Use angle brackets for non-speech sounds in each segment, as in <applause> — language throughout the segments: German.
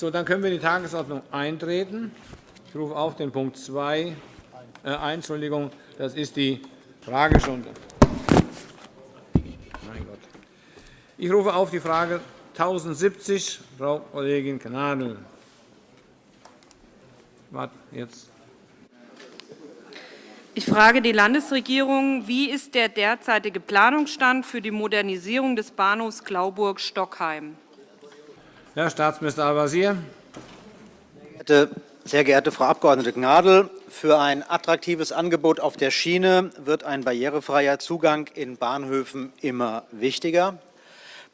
So, dann können wir in die Tagesordnung eintreten. Ich rufe auf den Punkt 2 äh. Entschuldigung, das ist die Fragestunde. Mein Gott. Ich rufe auf die Frage 1070, Frau Kollegin Gnadl. Warte, jetzt. Ich frage die Landesregierung, wie ist der derzeitige Planungsstand für die Modernisierung des Bahnhofs Glauburg-Stockheim? Herr Staatsminister Al-Wazir. Sehr geehrte Frau Abg. Gnadl, für ein attraktives Angebot auf der Schiene wird ein barrierefreier Zugang in Bahnhöfen immer wichtiger.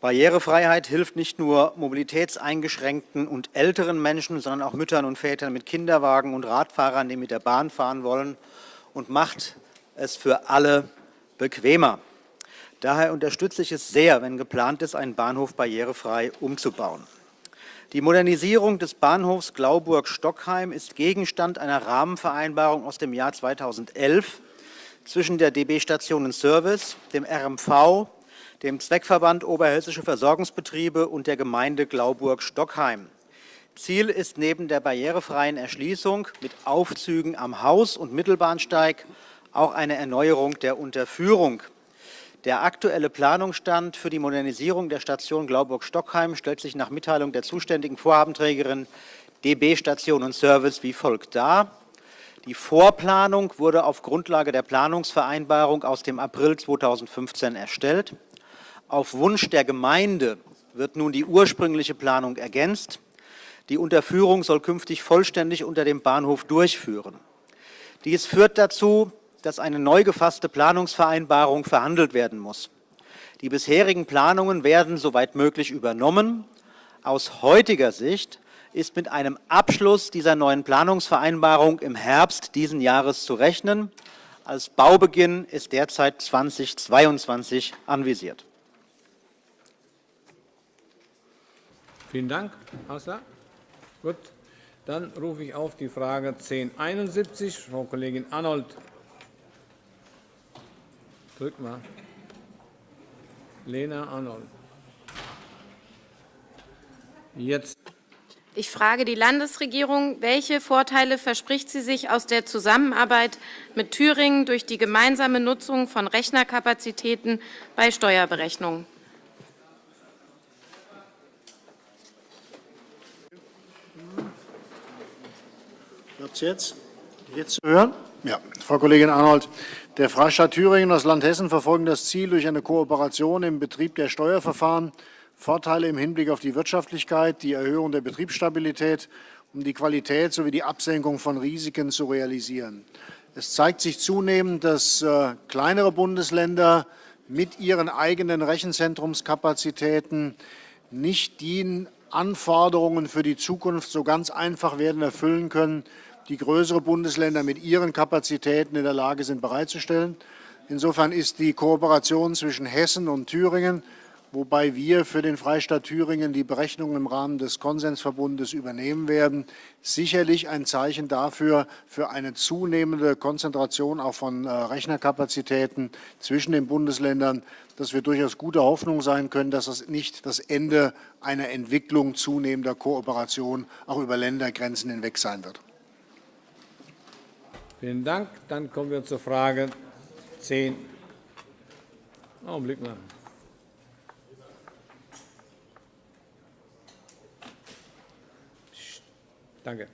Barrierefreiheit hilft nicht nur mobilitätseingeschränkten und älteren Menschen, sondern auch Müttern und Vätern mit Kinderwagen und Radfahrern, die mit der Bahn fahren wollen, und macht es für alle bequemer. Daher unterstütze ich es sehr, wenn geplant ist, einen Bahnhof barrierefrei umzubauen. Die Modernisierung des Bahnhofs Glauburg-Stockheim ist Gegenstand einer Rahmenvereinbarung aus dem Jahr 2011 zwischen der DB Stationen Service, dem RMV, dem Zweckverband Oberhessische Versorgungsbetriebe und der Gemeinde Glauburg-Stockheim. Ziel ist neben der barrierefreien Erschließung mit Aufzügen am Haus- und Mittelbahnsteig auch eine Erneuerung der Unterführung der aktuelle Planungsstand für die Modernisierung der Station Glauburg-Stockheim stellt sich nach Mitteilung der zuständigen Vorhabenträgerin DB Station und Service wie folgt dar. Die Vorplanung wurde auf Grundlage der Planungsvereinbarung aus dem April 2015 erstellt. Auf Wunsch der Gemeinde wird nun die ursprüngliche Planung ergänzt. Die Unterführung soll künftig vollständig unter dem Bahnhof durchführen. Dies führt dazu, dass eine neu gefasste Planungsvereinbarung verhandelt werden muss. Die bisherigen Planungen werden soweit möglich übernommen. Aus heutiger Sicht ist mit einem Abschluss dieser neuen Planungsvereinbarung im Herbst diesen Jahres zu rechnen. Als Baubeginn ist derzeit 2022 anvisiert. Vielen Dank. Hausler. Gut. Dann rufe ich auf die Frage 1071, Frau Kollegin Arnold. Drück mal. Lena Arnold. Jetzt. Ich frage die Landesregierung, welche Vorteile verspricht sie sich aus der Zusammenarbeit mit Thüringen durch die gemeinsame Nutzung von Rechnerkapazitäten bei Steuerberechnungen? Jetzt? Jetzt hören? Ja, Frau Kollegin Arnold, der Freistaat Thüringen und das Land Hessen verfolgen das Ziel, durch eine Kooperation im Betrieb der Steuerverfahren Vorteile im Hinblick auf die Wirtschaftlichkeit, die Erhöhung der Betriebsstabilität um die Qualität sowie die Absenkung von Risiken zu realisieren. Es zeigt sich zunehmend, dass äh, kleinere Bundesländer mit ihren eigenen Rechenzentrumskapazitäten nicht die Anforderungen für die Zukunft so ganz einfach werden erfüllen können, die größere Bundesländer mit ihren Kapazitäten in der Lage sind, bereitzustellen. Insofern ist die Kooperation zwischen Hessen und Thüringen, wobei wir für den Freistaat Thüringen die Berechnungen im Rahmen des Konsensverbundes übernehmen werden, sicherlich ein Zeichen dafür, für eine zunehmende Konzentration auch von äh, Rechnerkapazitäten zwischen den Bundesländern, dass wir durchaus gute Hoffnung sein können, dass das nicht das Ende einer Entwicklung zunehmender Kooperation auch über Ländergrenzen hinweg sein wird. Vielen Dank. Dann kommen wir zur Frage 10. Augenblick mal. Danke.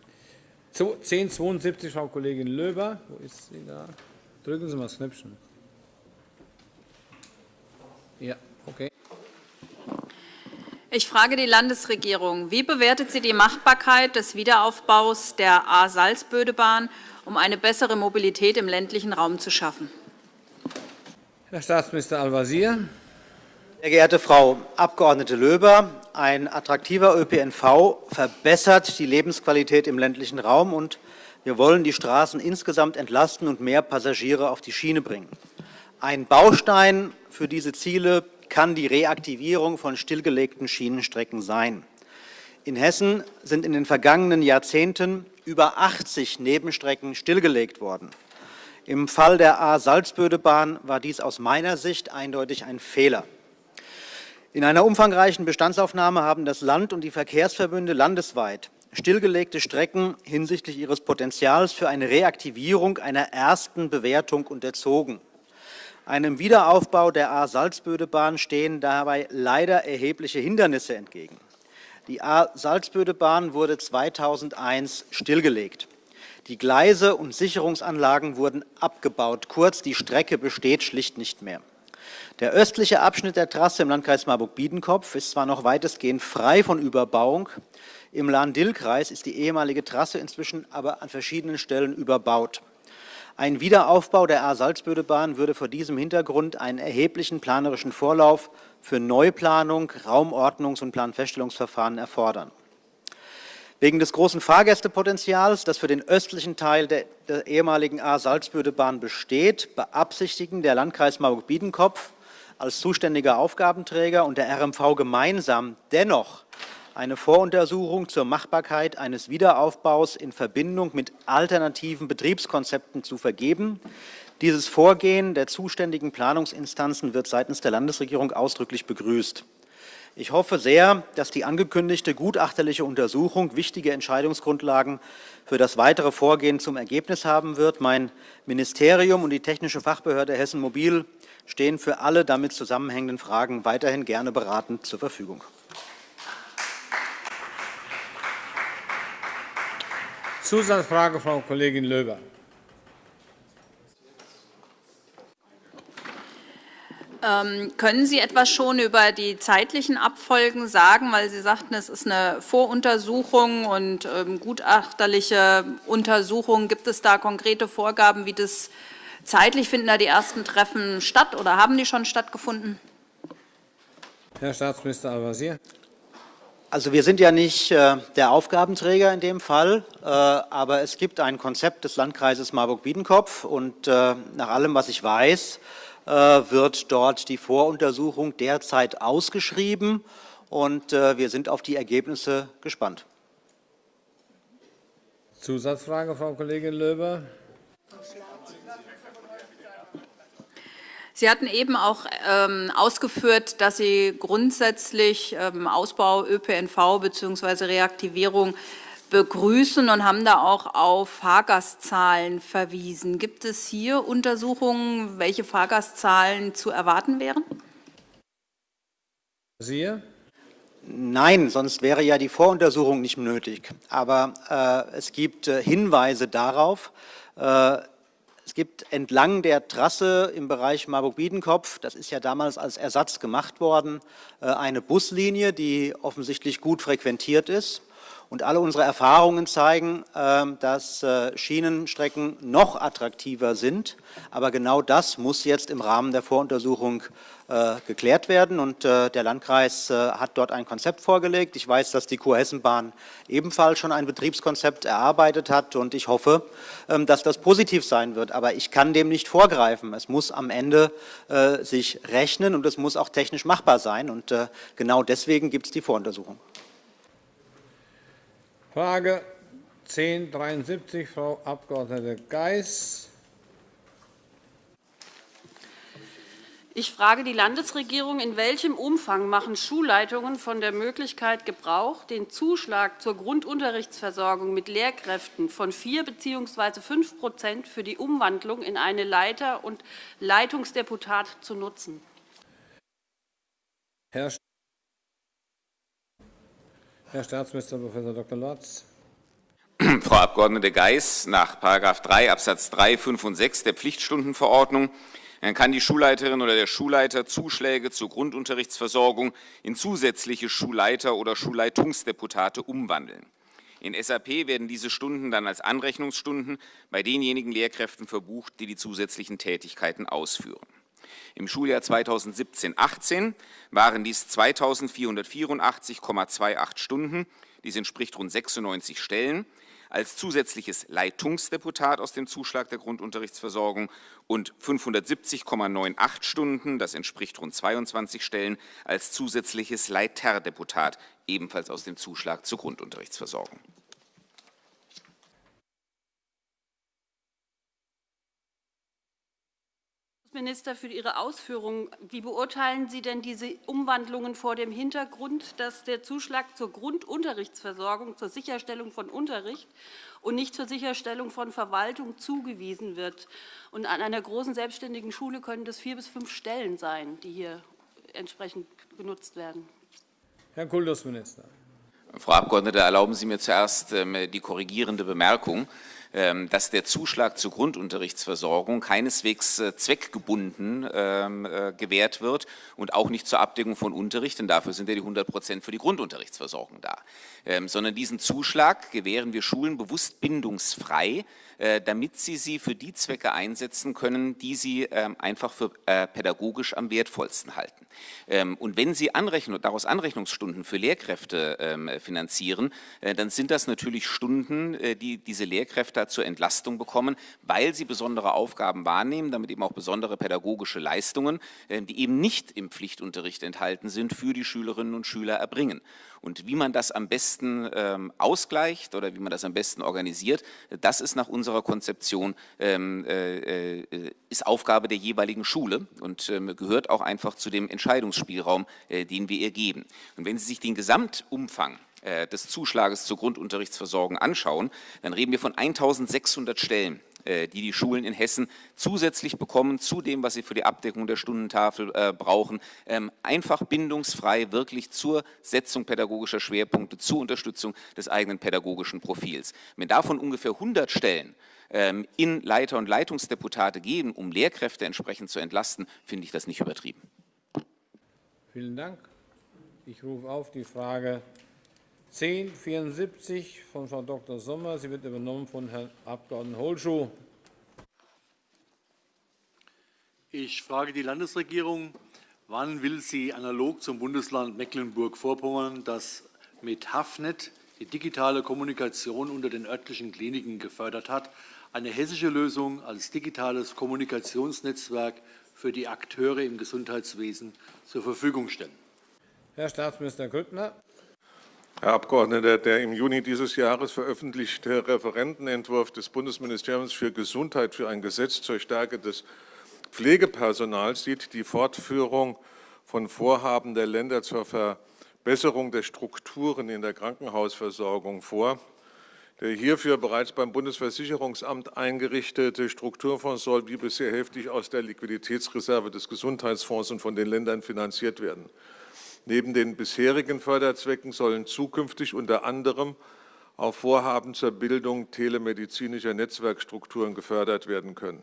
1072, Frau Kollegin Löber. Wo ist sie da? Drücken Sie mal das Knöpfchen. Ja, okay. Ich frage die Landesregierung. Wie bewertet sie die Machbarkeit des Wiederaufbaus der A-Salzbödebahn um eine bessere Mobilität im ländlichen Raum zu schaffen. Herr Staatsminister Al-Wazir. Sehr geehrte Frau Abg. Löber, ein attraktiver ÖPNV verbessert die Lebensqualität im ländlichen Raum, und wir wollen die Straßen insgesamt entlasten und mehr Passagiere auf die Schiene bringen. Ein Baustein für diese Ziele kann die Reaktivierung von stillgelegten Schienenstrecken sein. In Hessen sind in den vergangenen Jahrzehnten über 80 Nebenstrecken stillgelegt worden. Im Fall der A-Salzbödebahn war dies aus meiner Sicht eindeutig ein Fehler. In einer umfangreichen Bestandsaufnahme haben das Land und die Verkehrsverbünde landesweit stillgelegte Strecken hinsichtlich ihres Potenzials für eine Reaktivierung einer ersten Bewertung unterzogen. Einem Wiederaufbau der A-Salzbödebahn stehen dabei leider erhebliche Hindernisse entgegen. Die A-Salzbödebahn wurde 2001 stillgelegt. Die Gleise und Sicherungsanlagen wurden abgebaut. Kurz, die Strecke besteht schlicht nicht mehr. Der östliche Abschnitt der Trasse im Landkreis Marburg-Biedenkopf ist zwar noch weitestgehend frei von Überbauung, im Lahn-Dill-Kreis ist die ehemalige Trasse inzwischen aber an verschiedenen Stellen überbaut. Ein Wiederaufbau der A-Salzbödebahn würde vor diesem Hintergrund einen erheblichen planerischen Vorlauf für Neuplanung, Raumordnungs- und Planfeststellungsverfahren erfordern. Wegen des großen Fahrgästepotenzials, das für den östlichen Teil der, der ehemaligen A-Salzbödebahn besteht, beabsichtigen der Landkreis Marburg-Biedenkopf als zuständiger Aufgabenträger und der RMV gemeinsam dennoch eine Voruntersuchung zur Machbarkeit eines Wiederaufbaus in Verbindung mit alternativen Betriebskonzepten zu vergeben. Dieses Vorgehen der zuständigen Planungsinstanzen wird seitens der Landesregierung ausdrücklich begrüßt. Ich hoffe sehr, dass die angekündigte gutachterliche Untersuchung wichtige Entscheidungsgrundlagen für das weitere Vorgehen zum Ergebnis haben wird. Mein Ministerium und die Technische Fachbehörde Hessen Mobil stehen für alle damit zusammenhängenden Fragen weiterhin gerne beratend zur Verfügung. Zusatzfrage, Frau Kollegin Löber. Ähm, können Sie etwas schon über die zeitlichen Abfolgen sagen, weil Sie sagten, es ist eine Voruntersuchung und ähm, gutachterliche Untersuchung. Gibt es da konkrete Vorgaben, wie das zeitlich finden da die ersten Treffen statt oder haben die schon stattgefunden? Herr Staatsminister Al-Wazir. Also wir sind ja nicht äh, der Aufgabenträger in dem Fall, äh, aber es gibt ein Konzept des Landkreises Marburg-Biedenkopf und äh, nach allem, was ich weiß, äh, wird dort die Voruntersuchung derzeit ausgeschrieben und äh, wir sind auf die Ergebnisse gespannt. Zusatzfrage, Frau Kollegin Löber. Sie hatten eben auch ähm, ausgeführt, dass Sie grundsätzlich ähm, Ausbau ÖPNV bzw. Reaktivierung begrüßen und haben da auch auf Fahrgastzahlen verwiesen. Gibt es hier Untersuchungen, welche Fahrgastzahlen zu erwarten wären? Sie? Nein, sonst wäre ja die Voruntersuchung nicht nötig. Aber äh, es gibt äh, Hinweise darauf, äh, es gibt entlang der Trasse im Bereich Marburg-Biedenkopf, das ist ja damals als Ersatz gemacht worden, äh, eine Buslinie, die offensichtlich gut frequentiert ist. Und alle unsere Erfahrungen zeigen, ähm, dass äh, Schienenstrecken noch attraktiver sind. Aber genau das muss jetzt im Rahmen der Voruntersuchung geklärt werden. Und äh, der Landkreis hat dort ein Konzept vorgelegt. Ich weiß, dass die Kurhessenbahn ebenfalls schon ein Betriebskonzept erarbeitet hat. Und ich hoffe, ähm, dass das positiv sein wird. Aber ich kann dem nicht vorgreifen. Es muss am Ende sich rechnen und es muss auch technisch machbar sein. Und genau deswegen gibt es die Voruntersuchung. Frage 1073, Frau Abg. Geis. Ich frage die Landesregierung, in welchem Umfang machen Schulleitungen von der Möglichkeit Gebrauch, den Zuschlag zur Grundunterrichtsversorgung mit Lehrkräften von 4 bzw. 5 für die Umwandlung in eine Leiter- und Leitungsdeputat zu nutzen? Herr Herr Staatsminister Prof. Dr. Lorz. <clears throat> Frau Abg. Geis, nach § 3 Abs. 3, 5 und 6 der Pflichtstundenverordnung kann die Schulleiterin oder der Schulleiter Zuschläge zur Grundunterrichtsversorgung in zusätzliche Schulleiter- oder Schulleitungsdeputate umwandeln. In SAP werden diese Stunden dann als Anrechnungsstunden bei denjenigen Lehrkräften verbucht, die die zusätzlichen Tätigkeiten ausführen. Im Schuljahr 2017-18 waren dies 2.484,28 Stunden. Dies entspricht rund 96 Stellen als zusätzliches Leitungsdeputat aus dem Zuschlag der Grundunterrichtsversorgung und 570,98 Stunden, das entspricht rund 22 Stellen, als zusätzliches Leiterdeputat, ebenfalls aus dem Zuschlag zur Grundunterrichtsversorgung. Minister, für Ihre Ausführungen. Wie beurteilen Sie denn diese Umwandlungen vor dem Hintergrund, dass der Zuschlag zur Grundunterrichtsversorgung, zur Sicherstellung von Unterricht und nicht zur Sicherstellung von Verwaltung zugewiesen wird? Und an einer großen selbstständigen Schule können das vier bis fünf Stellen sein, die hier entsprechend genutzt werden. Herr Kultusminister. Frau Abgeordnete, erlauben Sie mir zuerst ähm, die korrigierende Bemerkung. Ähm, dass der Zuschlag zur Grundunterrichtsversorgung keineswegs äh, zweckgebunden ähm, äh, gewährt wird und auch nicht zur Abdeckung von Unterricht, denn dafür sind ja die 100 Prozent für die Grundunterrichtsversorgung da, ähm, sondern diesen Zuschlag gewähren wir Schulen bewusst bindungsfrei, damit sie sie für die Zwecke einsetzen können, die sie einfach für pädagogisch am wertvollsten halten. Und wenn Sie Anrechnung, daraus Anrechnungsstunden für Lehrkräfte finanzieren, dann sind das natürlich Stunden, die diese Lehrkräfte zur Entlastung bekommen, weil sie besondere Aufgaben wahrnehmen, damit eben auch besondere pädagogische Leistungen, äh, die eben nicht im Pflichtunterricht enthalten sind, für die Schülerinnen und Schüler erbringen. Und wie man das am besten ähm, ausgleicht oder wie man das am besten organisiert, das ist nach unserer Konzeption ähm, äh, äh, ist Aufgabe der jeweiligen Schule und ähm, gehört auch einfach zu dem Entscheidungsspielraum, äh, den wir ihr geben. Und wenn Sie sich den Gesamtumfang äh, des Zuschlages zur Grundunterrichtsversorgung anschauen, dann reden wir von 1.600 Stellen, die die Schulen in Hessen zusätzlich bekommen zu dem, was sie für die Abdeckung der Stundentafel äh, brauchen, ähm, einfach bindungsfrei wirklich zur Setzung pädagogischer Schwerpunkte, zur Unterstützung des eigenen pädagogischen Profils. Wenn davon ungefähr 100 Stellen ähm, in Leiter- und Leitungsdeputate geben, um Lehrkräfte entsprechend zu entlasten, finde ich das nicht übertrieben. Vielen Dank. Ich rufe auf die Frage 1074 von Frau Dr. Sommer. Sie wird übernommen von Herrn Abg. Holschuh. Ich frage die Landesregierung, wann will sie analog zum Bundesland Mecklenburg-Vorpommern, das mit Hafnet die digitale Kommunikation unter den örtlichen Kliniken gefördert hat, eine hessische Lösung als digitales Kommunikationsnetzwerk für die Akteure im Gesundheitswesen zur Verfügung stellen? Herr Staatsminister Grüttner. Herr Abgeordneter, der im Juni dieses Jahres veröffentlichte Referentenentwurf des Bundesministeriums für Gesundheit für ein Gesetz zur Stärke des Pflegepersonals sieht die Fortführung von Vorhaben der Länder zur Verbesserung der Strukturen in der Krankenhausversorgung vor. Der hierfür bereits beim Bundesversicherungsamt eingerichtete Strukturfonds soll wie bisher heftig aus der Liquiditätsreserve des Gesundheitsfonds und von den Ländern finanziert werden. Neben den bisherigen Förderzwecken sollen zukünftig unter anderem auch Vorhaben zur Bildung telemedizinischer Netzwerkstrukturen gefördert werden können.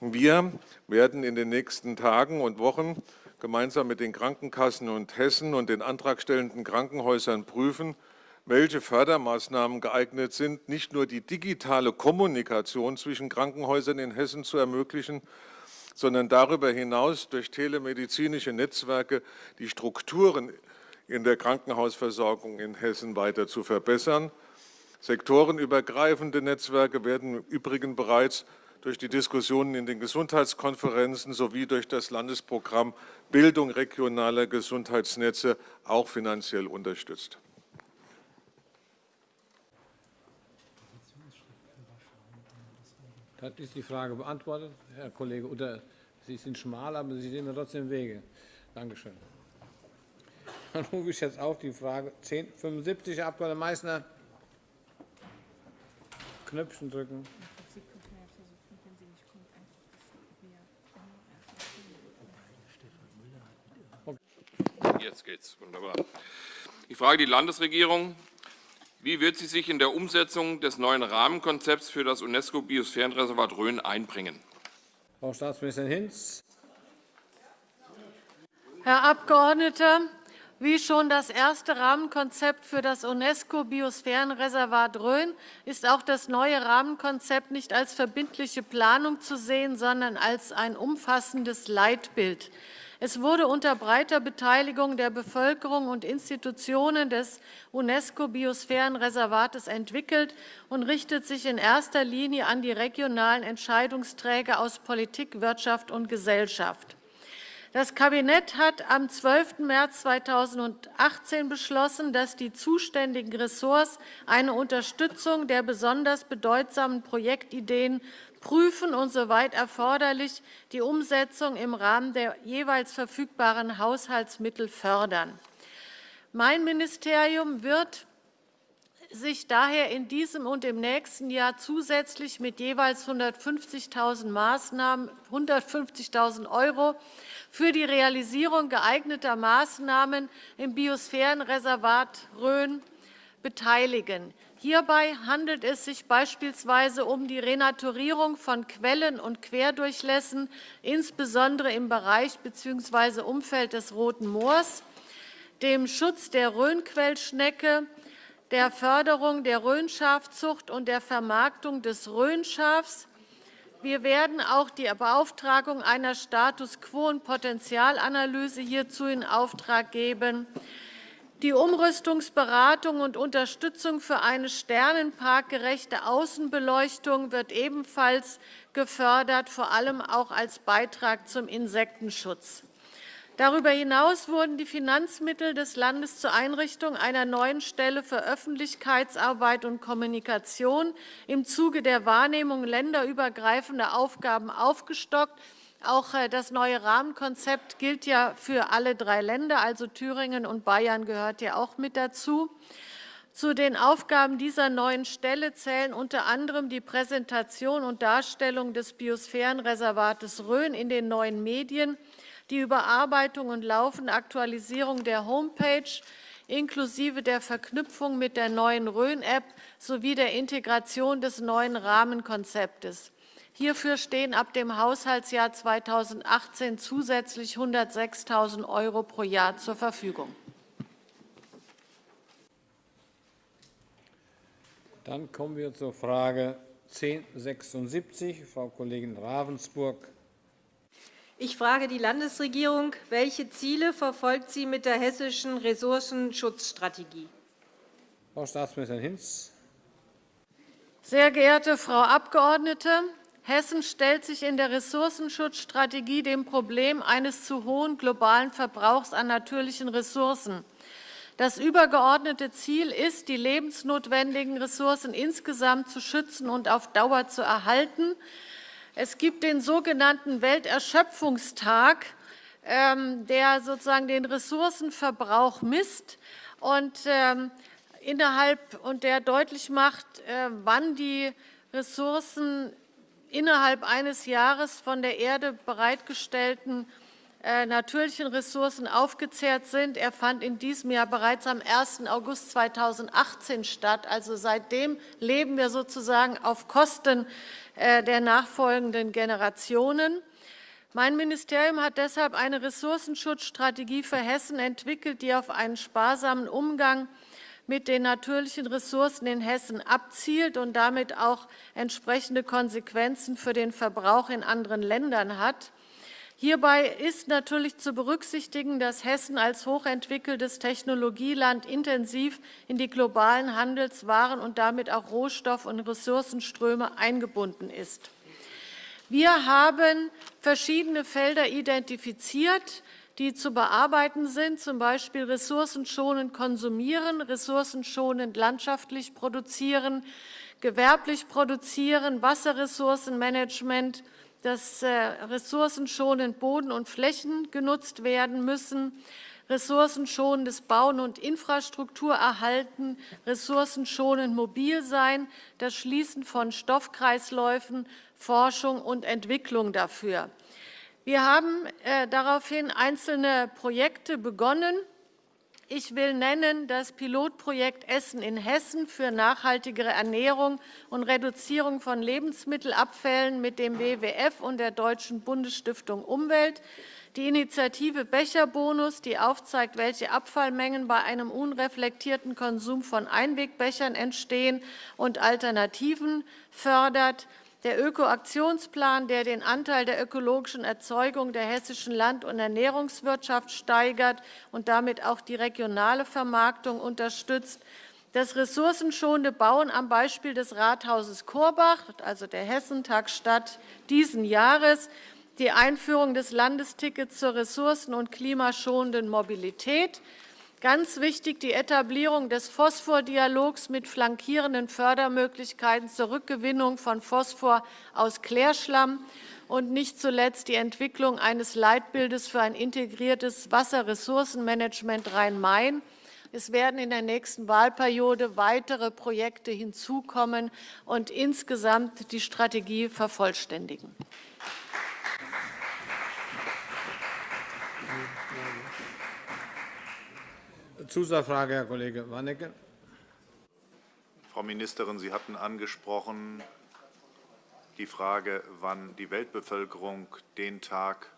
Wir werden in den nächsten Tagen und Wochen gemeinsam mit den Krankenkassen und Hessen und den antragstellenden Krankenhäusern prüfen, welche Fördermaßnahmen geeignet sind, nicht nur die digitale Kommunikation zwischen Krankenhäusern in Hessen zu ermöglichen, sondern darüber hinaus durch telemedizinische Netzwerke die Strukturen in der Krankenhausversorgung in Hessen weiter zu verbessern. Sektorenübergreifende Netzwerke werden im Übrigen bereits durch die Diskussionen in den Gesundheitskonferenzen sowie durch das Landesprogramm Bildung regionaler Gesundheitsnetze auch finanziell unterstützt. Das ist die Frage beantwortet, Herr Kollege Utter. Sie sind schmal, aber Sie sehen mir trotzdem Wege. Dankeschön. <laughs> Dann rufe ich jetzt auf die Frage 1075, Herr Abg. Meysner. Knöpfchen drücken. Jetzt geht's. Wunderbar. Ich frage die Landesregierung, wie wird sie sich in der Umsetzung des neuen Rahmenkonzepts für das UNESCO-Biosphärenreservat Rhön einbringen? Frau Staatsministerin Hinz. Herr Abgeordneter, wie schon das erste Rahmenkonzept für das UNESCO-Biosphärenreservat Rhön ist auch das neue Rahmenkonzept nicht als verbindliche Planung zu sehen, sondern als ein umfassendes Leitbild. Es wurde unter breiter Beteiligung der Bevölkerung und Institutionen des UNESCO-Biosphärenreservates entwickelt und richtet sich in erster Linie an die regionalen Entscheidungsträger aus Politik, Wirtschaft und Gesellschaft. Das Kabinett hat am 12. März 2018 beschlossen, dass die zuständigen Ressorts eine Unterstützung der besonders bedeutsamen Projektideen prüfen und soweit erforderlich die Umsetzung im Rahmen der jeweils verfügbaren Haushaltsmittel fördern. Mein Ministerium wird sich daher in diesem und im nächsten Jahr zusätzlich mit jeweils 150.000 Maßnahmen 150.000 € für die Realisierung geeigneter Maßnahmen im Biosphärenreservat Rhön beteiligen. Hierbei handelt es sich beispielsweise um die Renaturierung von Quellen und Querdurchlässen, insbesondere im Bereich bzw. Umfeld des Roten Moors, dem Schutz der Rhönquellschnecke, der Förderung der Rhönschafzucht und der Vermarktung des Rhönschafs. Wir werden auch die Beauftragung einer Status-quo- und Potenzialanalyse hierzu in Auftrag geben. Die Umrüstungsberatung und Unterstützung für eine sternenparkgerechte Außenbeleuchtung wird ebenfalls gefördert, vor allem auch als Beitrag zum Insektenschutz. Darüber hinaus wurden die Finanzmittel des Landes zur Einrichtung einer neuen Stelle für Öffentlichkeitsarbeit und Kommunikation im Zuge der Wahrnehmung länderübergreifender Aufgaben aufgestockt. Auch äh, das neue Rahmenkonzept gilt ja für alle drei Länder, also Thüringen und Bayern gehört ja auch mit dazu. Zu den Aufgaben dieser neuen Stelle zählen unter anderem die Präsentation und Darstellung des Biosphärenreservates Rhön in den neuen Medien, die Überarbeitung und laufende Aktualisierung der Homepage inklusive der Verknüpfung mit der neuen Rhön-App sowie der Integration des neuen Rahmenkonzeptes. Hierfür stehen ab dem Haushaltsjahr 2018 zusätzlich 106.000 € pro Jahr zur Verfügung. Dann kommen wir zur Frage 1076, Frau Kollegin Ravensburg. Ich frage die Landesregierung, welche Ziele verfolgt sie mit der hessischen Ressourcenschutzstrategie? Frau Staatsministerin Hinz. Sehr geehrte Frau Abgeordnete, Hessen stellt sich in der Ressourcenschutzstrategie dem Problem eines zu hohen globalen Verbrauchs an natürlichen Ressourcen. Das übergeordnete Ziel ist, die lebensnotwendigen Ressourcen insgesamt zu schützen und auf Dauer zu erhalten. Es gibt den sogenannten Welterschöpfungstag, ähm, der sozusagen den Ressourcenverbrauch misst und ähm, innerhalb und der deutlich macht, äh, wann die Ressourcen innerhalb eines Jahres von der Erde bereitgestellten äh, natürlichen Ressourcen aufgezehrt sind. Er fand in diesem Jahr bereits am 1. August 2018 statt. Also seitdem leben wir sozusagen auf Kosten äh, der nachfolgenden Generationen. Mein Ministerium hat deshalb eine Ressourcenschutzstrategie für Hessen entwickelt, die auf einen sparsamen Umgang mit den natürlichen Ressourcen in Hessen abzielt und damit auch entsprechende Konsequenzen für den Verbrauch in anderen Ländern hat. Hierbei ist natürlich zu berücksichtigen, dass Hessen als hochentwickeltes Technologieland intensiv in die globalen Handelswaren und damit auch Rohstoff- und Ressourcenströme eingebunden ist. Wir haben verschiedene Felder identifiziert, die zu bearbeiten sind, z. B. ressourcenschonend konsumieren, ressourcenschonend landschaftlich produzieren, gewerblich produzieren, Wasserressourcenmanagement, dass äh, ressourcenschonend Boden und Flächen genutzt werden müssen, ressourcenschonendes Bauen und Infrastruktur erhalten, ressourcenschonend mobil sein, das Schließen von Stoffkreisläufen, Forschung und Entwicklung dafür. Wir haben äh, daraufhin einzelne Projekte begonnen. Ich will nennen das Pilotprojekt Essen in Hessen für nachhaltigere Ernährung und Reduzierung von Lebensmittelabfällen mit dem WWF und der Deutschen Bundesstiftung Umwelt, die Initiative Becherbonus, die aufzeigt, welche Abfallmengen bei einem unreflektierten Konsum von Einwegbechern entstehen und Alternativen fördert, der Ökoaktionsplan, der den Anteil der ökologischen Erzeugung der hessischen Land- und Ernährungswirtschaft steigert und damit auch die regionale Vermarktung unterstützt, das ressourcenschonende Bauen am Beispiel des Rathauses Korbach, also der Hessentagstadt diesen Jahres, die Einführung des Landestickets zur ressourcen- und klimaschonenden Mobilität, Ganz wichtig die Etablierung des Phosphordialogs mit flankierenden Fördermöglichkeiten zur Rückgewinnung von Phosphor aus Klärschlamm und nicht zuletzt die Entwicklung eines Leitbildes für ein integriertes Wasserressourcenmanagement Rhein-Main. Es werden in der nächsten Wahlperiode weitere Projekte hinzukommen und insgesamt die Strategie vervollständigen. Zusatzfrage, Herr Kollege Warnecke. Frau Ministerin, Sie hatten angesprochen die Frage, wann die Weltbevölkerung den Tag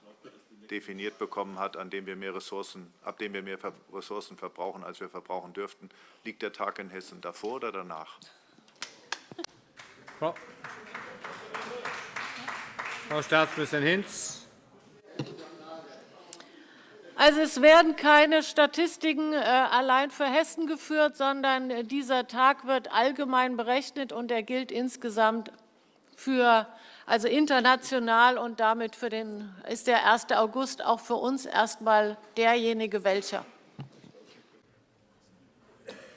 definiert bekommen hat, an dem wir mehr Ressourcen, ab dem wir mehr Ressourcen verbrauchen, als wir verbrauchen dürften. Liegt der Tag in Hessen davor oder danach? Frau, Frau Staatsministerin Hinz. Also es werden keine Statistiken äh, allein für Hessen geführt, sondern äh, dieser Tag wird allgemein berechnet und er gilt insgesamt für also international und damit für den, ist der 1. August auch für uns erstmal derjenige welcher.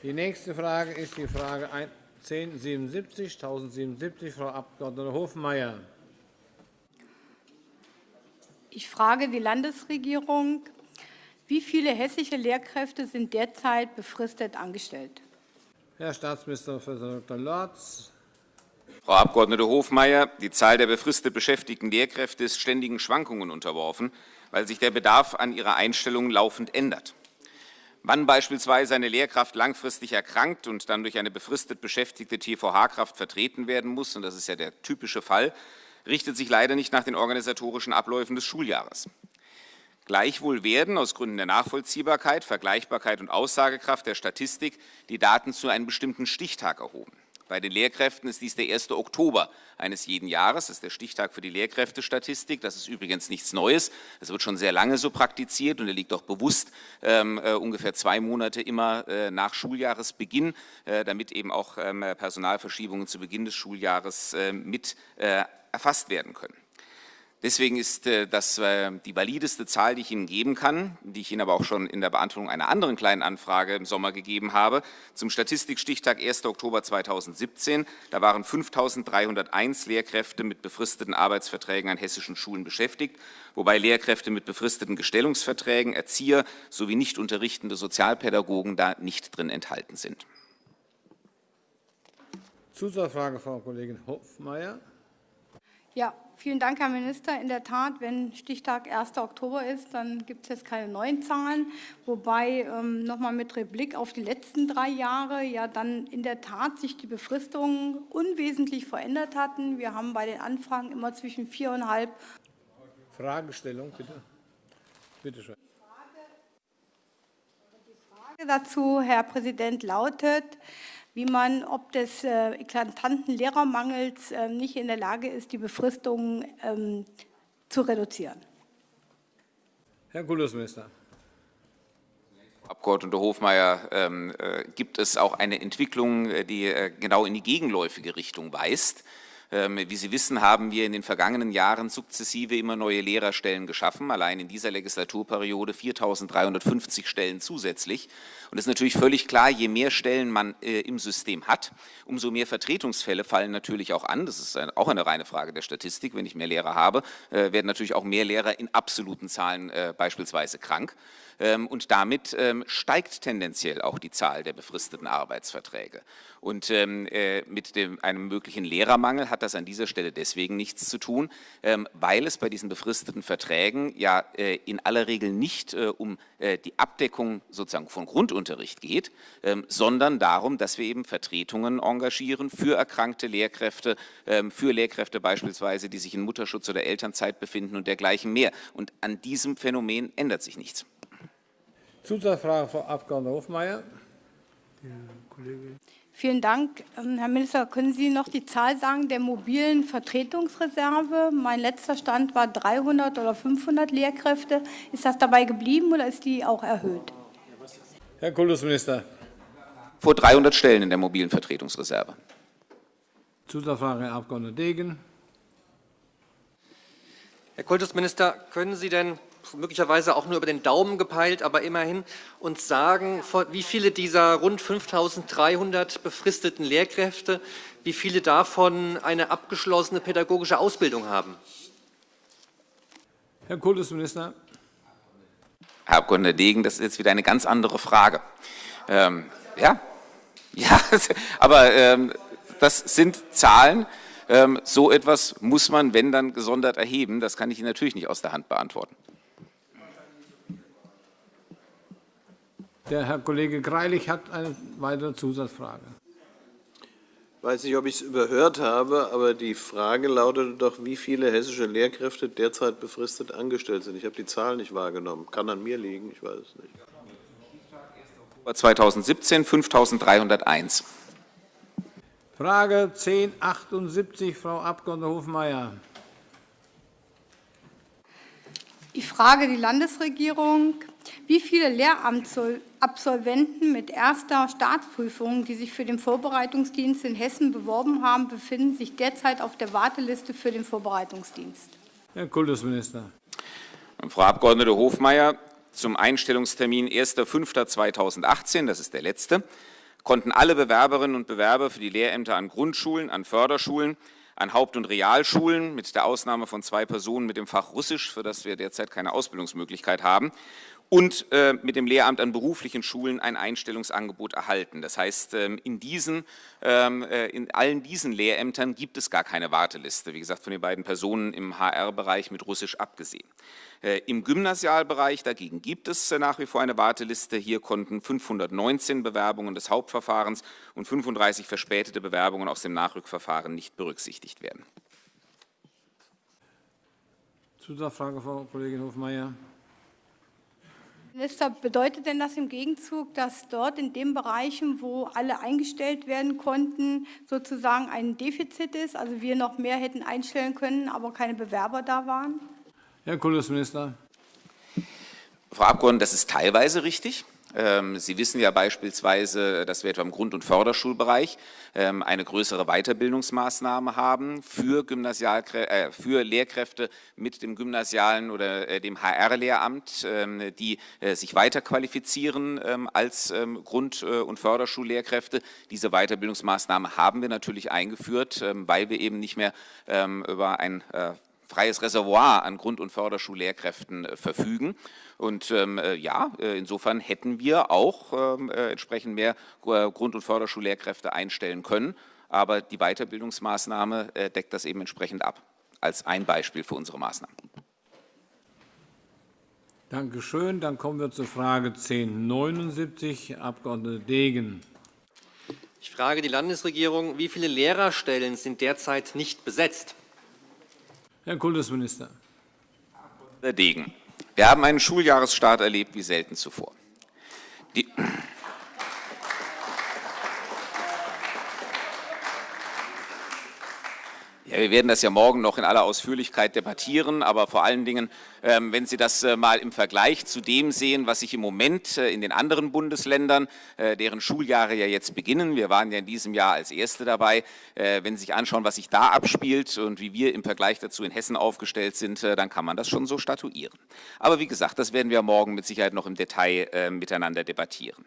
Die nächste Frage ist die Frage 1077, 1077, Frau Abg. Hofmeier. Ich frage die Landesregierung, wie viele hessische Lehrkräfte sind derzeit befristet angestellt? Herr Staatsminister Prof. Dr. Lorz. Frau Abg. Hofmeier, die Zahl der befristet beschäftigten Lehrkräfte ist ständigen Schwankungen unterworfen, weil sich der Bedarf an ihrer Einstellung laufend ändert. Wann beispielsweise eine Lehrkraft langfristig erkrankt und dann durch eine befristet beschäftigte TVH-Kraft vertreten werden muss, und das ist ja der typische Fall, richtet sich leider nicht nach den organisatorischen Abläufen des Schuljahres. Gleichwohl werden aus Gründen der Nachvollziehbarkeit, Vergleichbarkeit und Aussagekraft der Statistik die Daten zu einem bestimmten Stichtag erhoben. Bei den Lehrkräften ist dies der 1. Oktober eines jeden Jahres. Das ist der Stichtag für die Lehrkräftestatistik. Das ist übrigens nichts Neues. Das wird schon sehr lange so praktiziert und er liegt auch bewusst ähm, äh, ungefähr zwei Monate immer äh, nach Schuljahresbeginn, äh, damit eben auch ähm, Personalverschiebungen zu Beginn des Schuljahres äh, mit äh, erfasst werden können. Deswegen ist äh, das äh, die valideste Zahl, die ich Ihnen geben kann, die ich Ihnen aber auch schon in der Beantwortung einer anderen kleinen Anfrage im Sommer gegeben habe. Zum Statistikstichtag 1. Oktober 2017, da waren 5.301 Lehrkräfte mit befristeten Arbeitsverträgen an hessischen Schulen beschäftigt, wobei Lehrkräfte mit befristeten Gestellungsverträgen, Erzieher sowie nicht unterrichtende Sozialpädagogen da nicht drin enthalten sind. Zusatzfrage, Frau Kollegin Hofmeier. Ja, vielen Dank, Herr Minister. In der Tat, wenn Stichtag 1. Oktober ist, dann gibt es jetzt keine neuen Zahlen, wobei ähm, noch mal mit Blick auf die letzten drei Jahre ja dann in der Tat sich die Befristungen unwesentlich verändert hatten. Wir haben bei den Anfragen immer zwischen viereinhalb. Fragestellung, bitte. Bitte schön. Die Frage dazu, Herr Präsident, lautet, wie man ob des äh, eklatanten Lehrermangels äh, nicht in der Lage ist, die Befristungen ähm, zu reduzieren. Herr Kultusminister. Abgeordnete Hofmeier, ähm, äh, gibt es auch eine Entwicklung, äh, die äh, genau in die gegenläufige Richtung weist. Ähm, wie Sie wissen, haben wir in den vergangenen Jahren sukzessive immer neue Lehrerstellen geschaffen, allein in dieser Legislaturperiode 4.350 Stellen zusätzlich. Und es ist natürlich völlig klar, je mehr Stellen man äh, im System hat, umso mehr Vertretungsfälle fallen natürlich auch an. Das ist auch eine reine Frage der Statistik. Wenn ich mehr Lehrer habe, äh, werden natürlich auch mehr Lehrer in absoluten Zahlen äh, beispielsweise krank. Ähm, und damit ähm, steigt tendenziell auch die Zahl der befristeten Arbeitsverträge. Und ähm, äh, mit dem, einem möglichen Lehrermangel hat das an dieser Stelle deswegen nichts zu tun, weil es bei diesen befristeten Verträgen ja äh, in aller Regel nicht äh, um die Abdeckung sozusagen von Grundunterricht geht, sondern darum, dass wir eben Vertretungen engagieren für erkrankte Lehrkräfte, für Lehrkräfte beispielsweise, die sich in Mutterschutz oder Elternzeit befinden und dergleichen mehr. Und an diesem Phänomen ändert sich nichts. Zusatzfrage, Frau Abg. Hofmeier. Vielen Dank. Ähm, Herr Minister, können Sie noch die Zahl sagen der mobilen Vertretungsreserve? Mein letzter Stand war 300 oder 500 Lehrkräfte. Ist das dabei geblieben oder ist die auch erhöht? Herr Kultusminister. Vor 300 Stellen in der mobilen Vertretungsreserve. Zusatzfrage, Herr Abg. Degen. Herr Kultusminister, können Sie denn möglicherweise auch nur über den Daumen gepeilt, aber immerhin, uns sagen, wie viele dieser rund 5.300 befristeten Lehrkräfte, wie viele davon eine abgeschlossene pädagogische Ausbildung haben? Herr Kultusminister. Herr Abg. Degen, das ist jetzt wieder eine ganz andere Frage. Ähm, ja, <laughs> ja, <laughs> aber ähm, das sind Zahlen. Ähm, so etwas muss man, wenn dann, gesondert erheben. Das kann ich Ihnen natürlich nicht aus der Hand beantworten. Der Herr Kollege Greilich hat eine weitere Zusatzfrage. Ich weiß nicht, ob ich es überhört habe, aber die Frage lautete doch, wie viele hessische Lehrkräfte derzeit befristet angestellt sind. Ich habe die Zahl nicht wahrgenommen. Kann an mir liegen, ich weiß es nicht. 2017 5.301. Frage 1078, Frau Abg. Hofmeier. Ich frage die Landesregierung, wie viele Lehramtsabsolventen mit erster Staatsprüfung, die sich für den Vorbereitungsdienst in Hessen beworben haben, befinden sich derzeit auf der Warteliste für den Vorbereitungsdienst? Herr Kultusminister. Frau Abg. Hofmeier, zum Einstellungstermin 1.5.2018, das ist der letzte, konnten alle Bewerberinnen und Bewerber für die Lehrämter an Grundschulen, an Förderschulen, an Haupt- und Realschulen, mit der Ausnahme von zwei Personen mit dem Fach Russisch, für das wir derzeit keine Ausbildungsmöglichkeit haben, und äh, mit dem Lehramt an beruflichen Schulen ein Einstellungsangebot erhalten. Das heißt, ähm, in, diesen, ähm, äh, in allen diesen Lehrämtern gibt es gar keine Warteliste, wie gesagt, von den beiden Personen im HR-Bereich mit Russisch abgesehen. Äh, Im Gymnasialbereich dagegen gibt es äh, nach wie vor eine Warteliste. Hier konnten 519 Bewerbungen des Hauptverfahrens und 35 verspätete Bewerbungen aus dem Nachrückverfahren nicht berücksichtigt werden. Zusatzfrage, Frau Kollegin Hofmeier. Minister, bedeutet denn das im Gegenzug, dass dort in den Bereichen, wo alle eingestellt werden konnten, sozusagen ein Defizit ist, also wir noch mehr hätten einstellen können, aber keine Bewerber da waren? Herr Kultusminister. Frau Abgeordnete, das ist teilweise richtig. Ähm, Sie wissen ja beispielsweise, dass wir etwa im Grund- und Förderschulbereich ähm, eine größere Weiterbildungsmaßnahme haben für, äh, für Lehrkräfte mit dem gymnasialen oder äh, dem HR-Lehramt, ähm, die äh, sich weiterqualifizieren als Grund- und Förderschullehrkräfte. Diese Weiterbildungsmaßnahme haben wir natürlich eingeführt, weil wir eben nicht mehr über ein freies Reservoir an Grund- und Förderschullehrkräften verfügen. Und ähm, äh, ja, äh, insofern hätten wir auch ähm, äh, entsprechend mehr äh, Grund- und Förderschullehrkräfte einstellen können. Aber die Weiterbildungsmaßnahme äh, deckt das eben entsprechend ab, als ein Beispiel für unsere Maßnahmen. Danke schön. Dann kommen wir zur Frage 1079, Abg. Degen. Ich frage die Landesregierung, wie viele Lehrerstellen sind derzeit nicht besetzt? Herr Kultusminister. Herr Degen. Wir haben einen Schuljahresstart erlebt wie selten zuvor. Die Ja, wir werden das ja morgen noch in aller Ausführlichkeit debattieren, aber vor allen Dingen, ähm, wenn Sie das äh, mal im Vergleich zu dem sehen, was sich im Moment äh, in den anderen Bundesländern, äh, deren Schuljahre ja jetzt beginnen, wir waren ja in diesem Jahr als Erste dabei, wenn Sie sich anschauen, was sich da abspielt und wie wir im Vergleich dazu in Hessen aufgestellt sind, dann kann man das schon so statuieren. Aber wie gesagt, das werden wir morgen mit Sicherheit noch im Detail miteinander debattieren.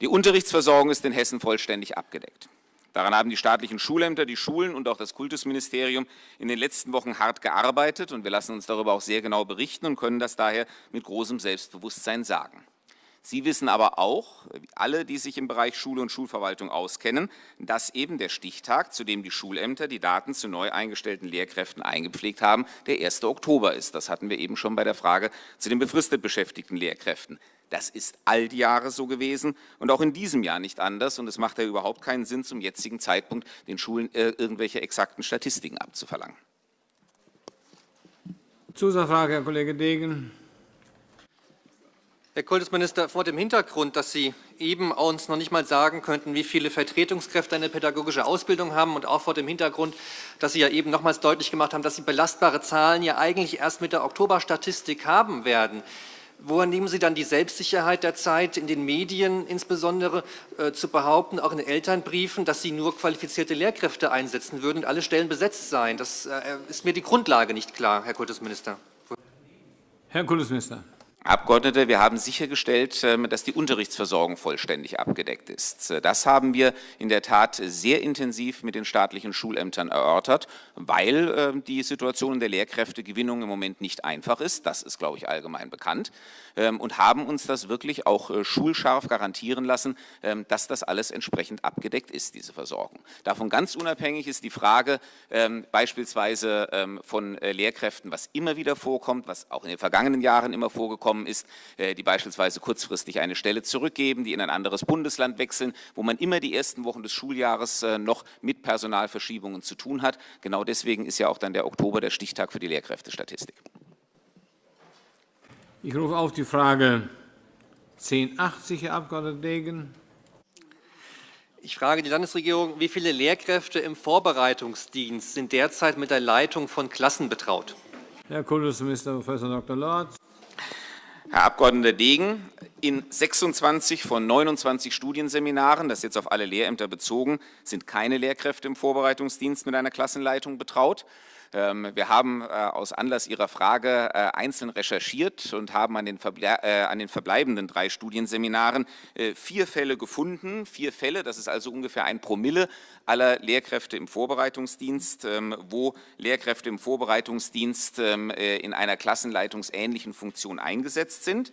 Die Unterrichtsversorgung ist in Hessen vollständig abgedeckt. Daran haben die staatlichen Schulämter, die Schulen und auch das Kultusministerium in den letzten Wochen hart gearbeitet und wir lassen uns darüber auch sehr genau berichten und können das daher mit großem Selbstbewusstsein sagen. Sie wissen aber auch, alle, die sich im Bereich Schule und Schulverwaltung auskennen, dass eben der Stichtag, zu dem die Schulämter die Daten zu neu eingestellten Lehrkräften eingepflegt haben, der 1. Oktober ist. Das hatten wir eben schon bei der Frage zu den befristet beschäftigten Lehrkräften. Das ist all die Jahre so gewesen und auch in diesem Jahr nicht anders. Und es macht ja überhaupt keinen Sinn, zum jetzigen Zeitpunkt den Schulen äh, irgendwelche exakten Statistiken abzuverlangen. Zusatzfrage, Herr Kollege Degen. Herr Kultusminister, vor dem Hintergrund, dass Sie eben uns noch nicht mal sagen könnten, wie viele Vertretungskräfte eine pädagogische Ausbildung haben und auch vor dem Hintergrund, dass Sie ja eben nochmals deutlich gemacht haben, dass Sie belastbare Zahlen ja eigentlich erst mit der Oktoberstatistik haben werden, Woher nehmen Sie dann die Selbstsicherheit der Zeit, in den Medien insbesondere äh, zu behaupten, auch in den Elternbriefen, dass Sie nur qualifizierte Lehrkräfte einsetzen würden und alle Stellen besetzt seien? Das äh, ist mir die Grundlage nicht klar, Herr Kultusminister. Herr Kultusminister. Abgeordnete, wir haben sichergestellt, ähm, dass die Unterrichtsversorgung vollständig abgedeckt ist. Das haben wir in der Tat sehr intensiv mit den staatlichen Schulämtern erörtert, weil ähm, die Situation der Lehrkräftegewinnung im Moment nicht einfach ist. Das ist, glaube ich, allgemein bekannt. Ähm, und haben uns das wirklich auch äh, schulscharf garantieren lassen, dass das alles entsprechend abgedeckt ist, diese Versorgung. Davon ganz unabhängig ist die Frage beispielsweise von äh, Lehrkräften, was immer wieder vorkommt, was auch in den vergangenen Jahren immer vorgekommen gekommen ist, äh, die beispielsweise kurzfristig eine Stelle zurückgeben, die in ein anderes Bundesland wechseln, wo man immer die ersten Wochen des Schuljahres äh, noch mit Personalverschiebungen zu tun hat. Genau deswegen ist ja auch dann der Oktober der Stichtag für die Lehrkräftestatistik. Ich rufe auf die Frage 1080, Herr Abg. Degen. Ich frage die Landesregierung, wie viele Lehrkräfte im Vorbereitungsdienst sind derzeit mit der Leitung von Klassen betraut? Herr Kultusminister Prof. Dr. Lorz. Herr Abg. Degen, in 26 von 29 Studienseminaren, das jetzt auf alle Lehrämter bezogen, sind keine Lehrkräfte im Vorbereitungsdienst mit einer Klassenleitung betraut. Ähm, wir haben äh, aus Anlass Ihrer Frage äh, einzeln recherchiert und haben an den, äh, an den verbleibenden drei Studienseminaren vier Fälle gefunden. Vier Fälle, das ist also ungefähr ein Promille aller Lehrkräfte im Vorbereitungsdienst, ähm, wo Lehrkräfte im Vorbereitungsdienst ähm, in einer klassenleitungsähnlichen Funktion eingesetzt sind.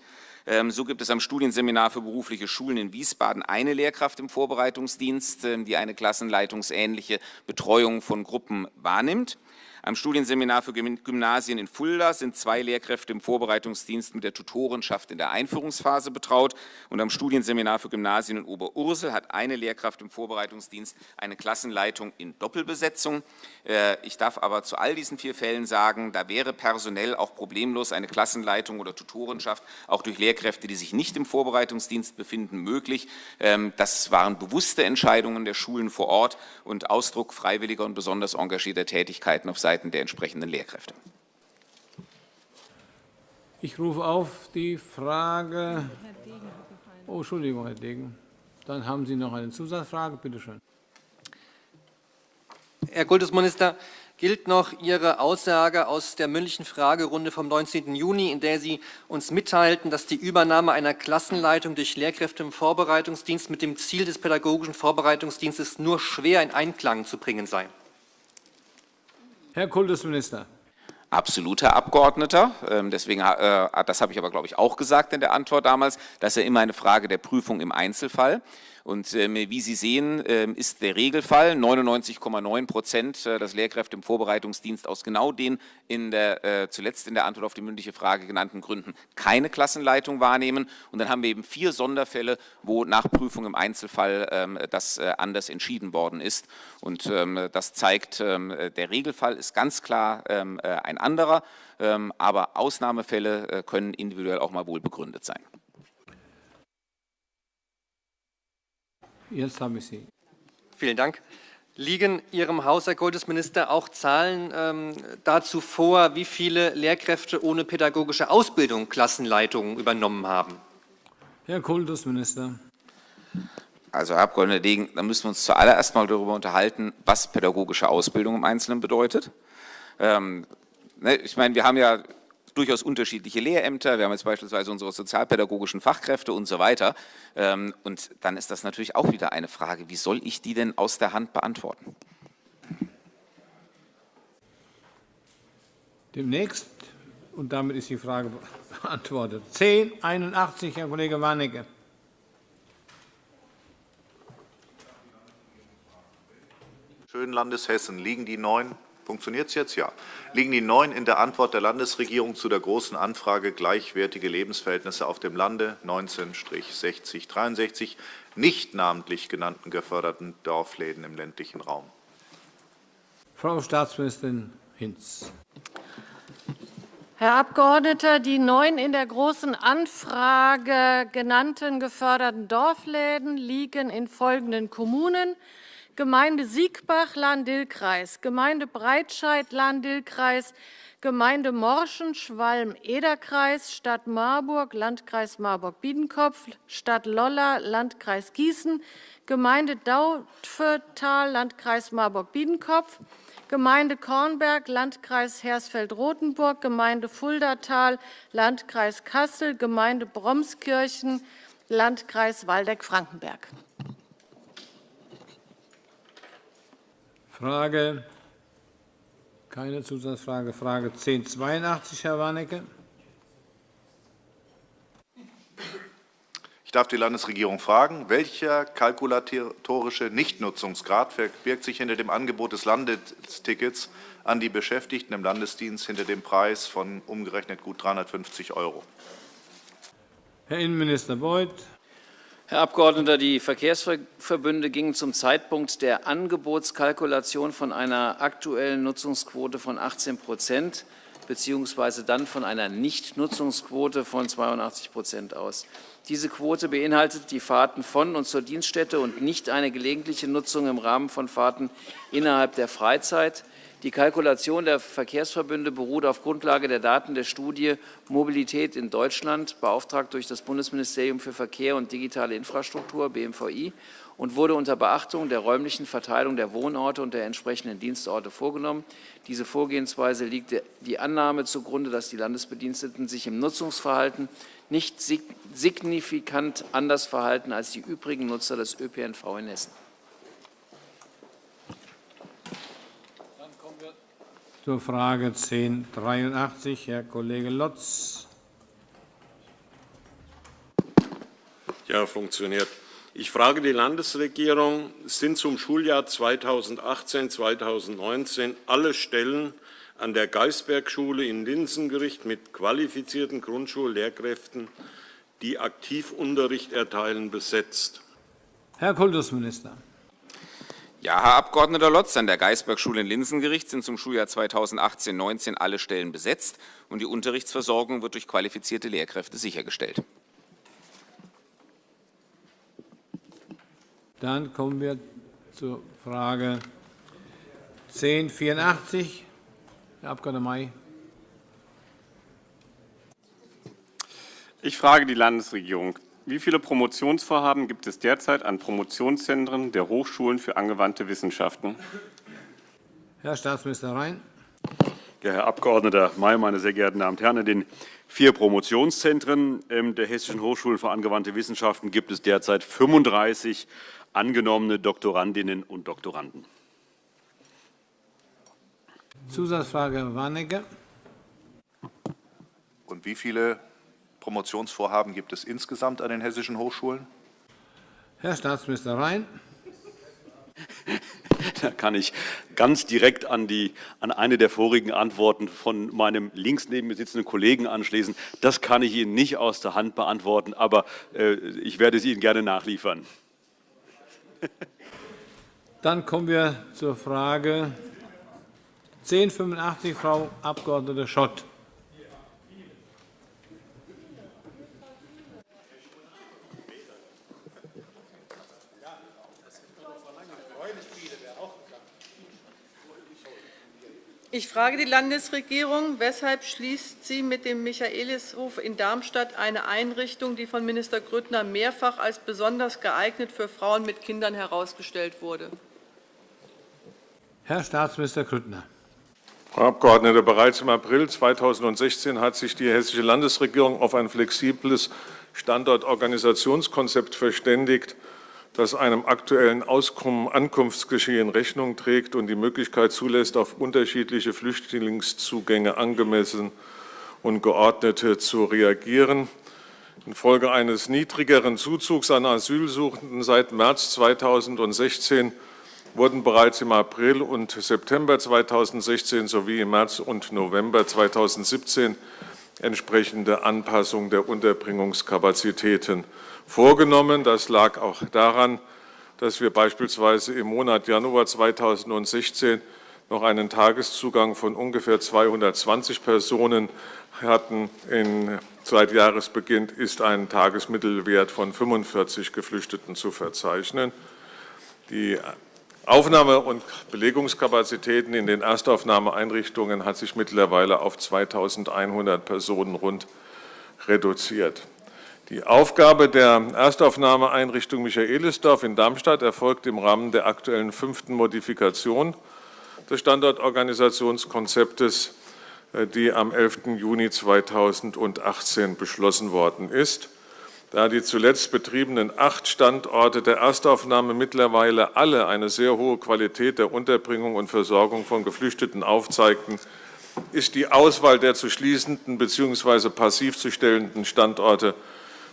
So gibt es am Studienseminar für berufliche Schulen in Wiesbaden eine Lehrkraft im Vorbereitungsdienst, die eine klassenleitungsähnliche Betreuung von Gruppen wahrnimmt. Am Studienseminar für Gymnasien in Fulda sind zwei Lehrkräfte im Vorbereitungsdienst mit der Tutorenschaft in der Einführungsphase betraut. Und am Studienseminar für Gymnasien in Oberursel hat eine Lehrkraft im Vorbereitungsdienst eine Klassenleitung in Doppelbesetzung. Äh, ich darf aber zu all diesen vier Fällen sagen, da wäre personell auch problemlos eine Klassenleitung oder Tutorenschaft auch durch Lehrkräfte, die sich nicht im Vorbereitungsdienst befinden, möglich. Ähm, das waren bewusste Entscheidungen der Schulen vor Ort und Ausdruck freiwilliger und besonders engagierter Tätigkeiten auf Seiten Seiten der entsprechenden Lehrkräfte. Ich rufe auf die Frage. Oh, Entschuldigung, Herr Degen. Dann haben Sie noch eine Zusatzfrage. Bitte schön. Herr Kultusminister, gilt noch Ihre Aussage aus der mündlichen Fragerunde vom 19. Juni, in der Sie uns mitteilten, dass die Übernahme einer Klassenleitung durch Lehrkräfte im Vorbereitungsdienst mit dem Ziel des pädagogischen Vorbereitungsdienstes nur schwer in Einklang zu bringen sei? Herr Kultusminister. Absolut, Herr Abgeordneter. Ähm, deswegen, äh, das habe ich aber, glaube ich, auch gesagt in der Antwort damals. Das ist ja immer eine Frage der Prüfung im Einzelfall. Und ähm, wie Sie sehen, ähm, ist der Regelfall 99,9 Prozent, äh, dass Lehrkräfte im Vorbereitungsdienst aus genau den in der, äh, zuletzt in der Antwort auf die mündliche Frage genannten Gründen keine Klassenleitung wahrnehmen. Und dann haben wir eben vier Sonderfälle, wo nach Prüfung im Einzelfall ähm, das äh, anders entschieden worden ist. Und das zeigt, der Regelfall ist ganz klar ein anderer, aber Ausnahmefälle können individuell auch mal wohl begründet sein. Jetzt habe ich Sie. Vielen Dank. Liegen Ihrem Haus, Herr Kultusminister, auch Zahlen ähm, dazu vor, wie viele Lehrkräfte ohne pädagogische Ausbildung Klassenleitungen übernommen haben? Herr Kultusminister. Also, Herr Abg. Degen, da müssen wir uns zuallererst mal darüber unterhalten, was pädagogische Ausbildung im Einzelnen bedeutet. Ähm, ne, ich meine, wir haben ja durchaus unterschiedliche Lehrämter. Wir haben jetzt beispielsweise unsere sozialpädagogischen Fachkräfte und so weiter. Ähm, und dann ist das natürlich auch wieder eine Frage, wie soll ich die denn aus der Hand beantworten? Demnächst, und damit ist die Frage beantwortet, 1081, Herr Kollege Warnecke. Schön Landeshessen liegen die neun Funktioniert es jetzt? Ja. Liegen die neun in der Antwort der Landesregierung zu der Großen Anfrage Gleichwertige Lebensverhältnisse auf dem Lande 19-6063 nicht namentlich genannten geförderten Dorfläden im ländlichen Raum? Frau Staatsministerin Hinz. Herr Abgeordneter, die neun in der Großen Anfrage genannten geförderten Dorfläden liegen in folgenden Kommunen: Gemeinde Siegbach, Lahn-Dill-Kreis, Gemeinde Breitscheid, Lahn-Dill-Kreis, Gemeinde Morschen, Schwalm-Eder-Kreis, Stadt Marburg, Landkreis Marburg-Biedenkopf, Stadt Lolla, Landkreis Gießen, Gemeinde Dautphetal, Landkreis Marburg-Biedenkopf, Gemeinde Kornberg, Landkreis Hersfeld-Rotenburg, Gemeinde Fuldatal, Landkreis Kassel, Gemeinde Bromskirchen, Landkreis Waldeck-Frankenberg. Frage, keine Zusatzfrage, Frage 1082, Herr Warnecke. Ich darf die Landesregierung fragen, welcher kalkulatorische Nichtnutzungsgrad verbirgt sich hinter dem Angebot des Landestickets an die Beschäftigten im Landesdienst hinter dem Preis von umgerechnet gut 350 €? Herr Innenminister Beuth. Herr Abgeordneter, die Verkehrsverbünde gingen zum Zeitpunkt der Angebotskalkulation von einer aktuellen Nutzungsquote von 18% beziehungsweise dann von einer Nichtnutzungsquote von 82% aus. Diese Quote beinhaltet die Fahrten von und zur Dienststätte und nicht eine gelegentliche Nutzung im Rahmen von Fahrten innerhalb der Freizeit. Die Kalkulation der Verkehrsverbünde beruht auf Grundlage der Daten der Studie Mobilität in Deutschland, beauftragt durch das Bundesministerium für Verkehr und digitale Infrastruktur BMVI und wurde unter Beachtung der räumlichen Verteilung der Wohnorte und der entsprechenden Dienstorte vorgenommen. Diese Vorgehensweise liegt die Annahme zugrunde, dass die Landesbediensteten sich im Nutzungsverhalten nicht signifikant anders verhalten als die übrigen Nutzer des ÖPNV in Hessen. Dann kommen wir zur Frage 1083, Herr Kollege Lotz. Ja, funktioniert. Ich frage die Landesregierung, sind zum Schuljahr 2018-2019 alle Stellen an der Geisbergschule in Linsengericht mit qualifizierten Grundschullehrkräften, die Aktivunterricht erteilen, besetzt? Herr Kultusminister. Ja, Herr Abg. Lotz, an der Geisbergschule in Linsengericht sind zum Schuljahr 2018-19 alle Stellen besetzt und die Unterrichtsversorgung wird durch qualifizierte Lehrkräfte sichergestellt. Dann kommen wir zur Frage 1084. Herr Abg. May. Ich frage die Landesregierung. Wie viele Promotionsvorhaben gibt es derzeit an Promotionszentren der Hochschulen für angewandte Wissenschaften? Herr Staatsminister Rhein. Ja, Herr Abg. May, meine sehr geehrten Damen und Herren, in den vier Promotionszentren ähm, der Hessischen Hochschulen für angewandte Wissenschaften gibt es derzeit 35 angenommene Doktorandinnen und Doktoranden. Zusatzfrage Warnecke. Und wie viele Promotionsvorhaben gibt es insgesamt an den hessischen Hochschulen? Herr Staatsminister Rhein. Da kann ich ganz direkt an, die, an eine der vorigen Antworten von meinem links neben mir sitzenden Kollegen anschließen. Das kann ich Ihnen nicht aus der Hand beantworten, aber äh, ich werde es Ihnen gerne nachliefern. Dann kommen wir zur Frage 1085, Frau Abg. Schott. Ich frage die Landesregierung, weshalb schließt sie mit dem Michaelishof in Darmstadt eine Einrichtung, die von Minister Grüttner mehrfach als besonders geeignet für Frauen mit Kindern herausgestellt wurde? Herr Staatsminister Grüttner. Frau Abgeordnete, bereits im April 2016 hat sich die Hessische Landesregierung auf ein flexibles Standortorganisationskonzept verständigt, das einem aktuellen Ankunftsgeschehen Rechnung trägt und die Möglichkeit zulässt, auf unterschiedliche Flüchtlingszugänge angemessen und geordnet zu reagieren. Infolge eines niedrigeren Zuzugs an Asylsuchenden seit März 2016 wurden bereits im April und September 2016 sowie im März und November 2017 entsprechende Anpassungen der Unterbringungskapazitäten vorgenommen. Das lag auch daran, dass wir beispielsweise im Monat Januar 2016 noch einen Tageszugang von ungefähr 220 Personen hatten. In, seit Jahresbeginn ist ein Tagesmittelwert von 45 Geflüchteten zu verzeichnen. Die Aufnahme- und Belegungskapazitäten in den Erstaufnahmeeinrichtungen hat sich mittlerweile auf 2.100 Personen rund reduziert. Die Aufgabe der Erstaufnahmeeinrichtung Michaelisdorf in Darmstadt erfolgt im Rahmen der aktuellen fünften Modifikation des Standortorganisationskonzeptes, äh, die am 11. Juni 2018 beschlossen worden ist. Da die zuletzt betriebenen acht Standorte der Erstaufnahme mittlerweile alle eine sehr hohe Qualität der Unterbringung und Versorgung von Geflüchteten aufzeigten, ist die Auswahl der zu schließenden bzw. passiv zu stellenden Standorte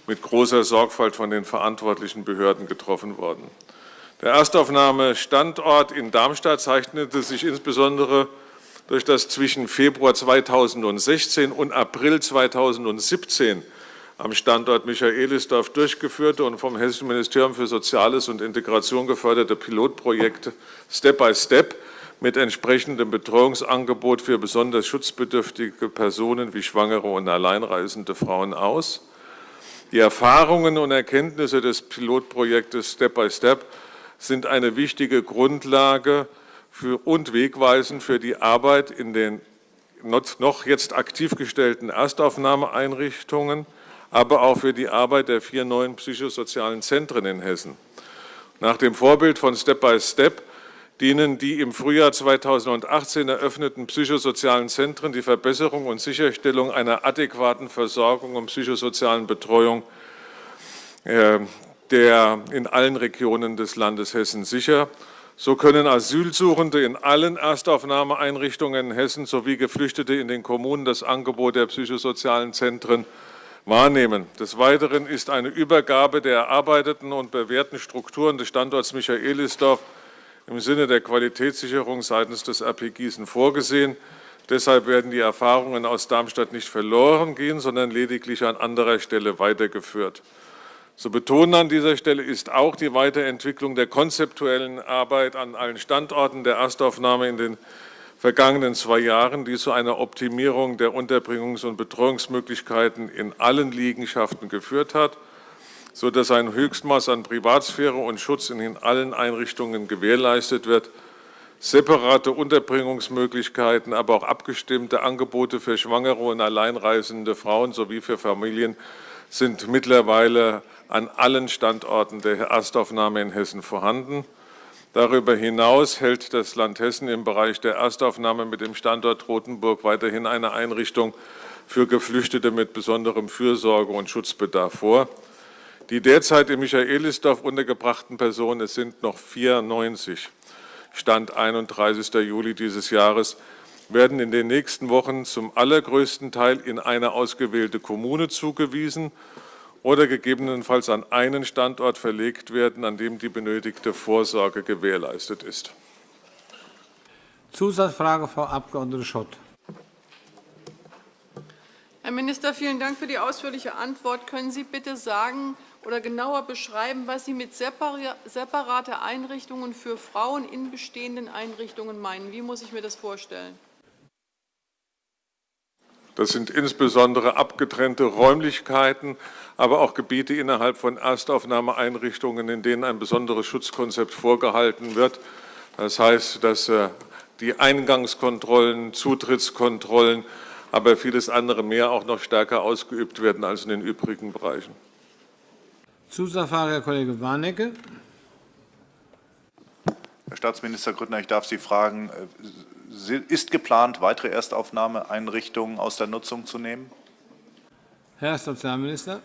mit großer Sorgfalt von den verantwortlichen Behörden getroffen worden. Der Erstaufnahmestandort in Darmstadt zeichnete sich insbesondere durch das zwischen Februar 2016 und April 2017 am Standort Michaelisdorf durchgeführte und vom Hessischen Ministerium für Soziales und Integration geförderte Pilotprojekt Step by Step mit entsprechendem Betreuungsangebot für besonders schutzbedürftige Personen wie Schwangere und alleinreisende Frauen aus. Die Erfahrungen und Erkenntnisse des Pilotprojektes Step by Step sind eine wichtige Grundlage für, und wegweisend für die Arbeit in den noch jetzt aktiv gestellten Erstaufnahmeeinrichtungen, aber auch für die Arbeit der vier neuen psychosozialen Zentren in Hessen. Nach dem Vorbild von Step by Step dienen die im Frühjahr 2018 eröffneten psychosozialen Zentren die Verbesserung und Sicherstellung einer adäquaten Versorgung und psychosozialen Betreuung äh, der in allen Regionen des Landes Hessen sicher. So können Asylsuchende in allen Erstaufnahmeeinrichtungen in Hessen sowie Geflüchtete in den Kommunen das Angebot der psychosozialen Zentren wahrnehmen. Des Weiteren ist eine Übergabe der erarbeiteten und bewährten Strukturen des Standorts Michaelisdorf im Sinne der Qualitätssicherung seitens des RP Gießen vorgesehen. Deshalb werden die Erfahrungen aus Darmstadt nicht verloren gehen, sondern lediglich an anderer Stelle weitergeführt. Zu betonen an dieser Stelle ist auch die Weiterentwicklung der konzeptuellen Arbeit an allen Standorten der Erstaufnahme in den vergangenen zwei Jahren, die zu einer Optimierung der Unterbringungs- und Betreuungsmöglichkeiten in allen Liegenschaften geführt hat sodass ein Höchstmaß an Privatsphäre und Schutz in allen Einrichtungen gewährleistet wird. Separate Unterbringungsmöglichkeiten, aber auch abgestimmte Angebote für schwangere und alleinreisende Frauen sowie für Familien sind mittlerweile an allen Standorten der Erstaufnahme in Hessen vorhanden. Darüber hinaus hält das Land Hessen im Bereich der Erstaufnahme mit dem Standort Rothenburg weiterhin eine Einrichtung für Geflüchtete mit besonderem Fürsorge- und Schutzbedarf vor. Die derzeit in Michaelisdorf untergebrachten Personen, es sind noch 94, Stand 31. Juli dieses Jahres, werden in den nächsten Wochen zum allergrößten Teil in eine ausgewählte Kommune zugewiesen oder gegebenenfalls an einen Standort verlegt werden, an dem die benötigte Vorsorge gewährleistet ist. Zusatzfrage, Frau Abg. Schott. Herr Minister, vielen Dank für die ausführliche Antwort. Können Sie bitte sagen, oder genauer beschreiben, was Sie mit separate Einrichtungen für Frauen in bestehenden Einrichtungen meinen? Wie muss ich mir das vorstellen? Das sind insbesondere abgetrennte Räumlichkeiten, aber auch Gebiete innerhalb von Erstaufnahmeeinrichtungen, in denen ein besonderes Schutzkonzept vorgehalten wird. Das heißt, dass äh, die Eingangskontrollen, Zutrittskontrollen, aber vieles andere mehr auch noch stärker ausgeübt werden als in den übrigen Bereichen. Zusatzfrage, Herr Kollege Warnecke. Herr Staatsminister Grüttner, ich darf Sie fragen, äh, ist geplant, weitere Erstaufnahmeeinrichtungen aus der Nutzung zu nehmen? Herr Sozialminister.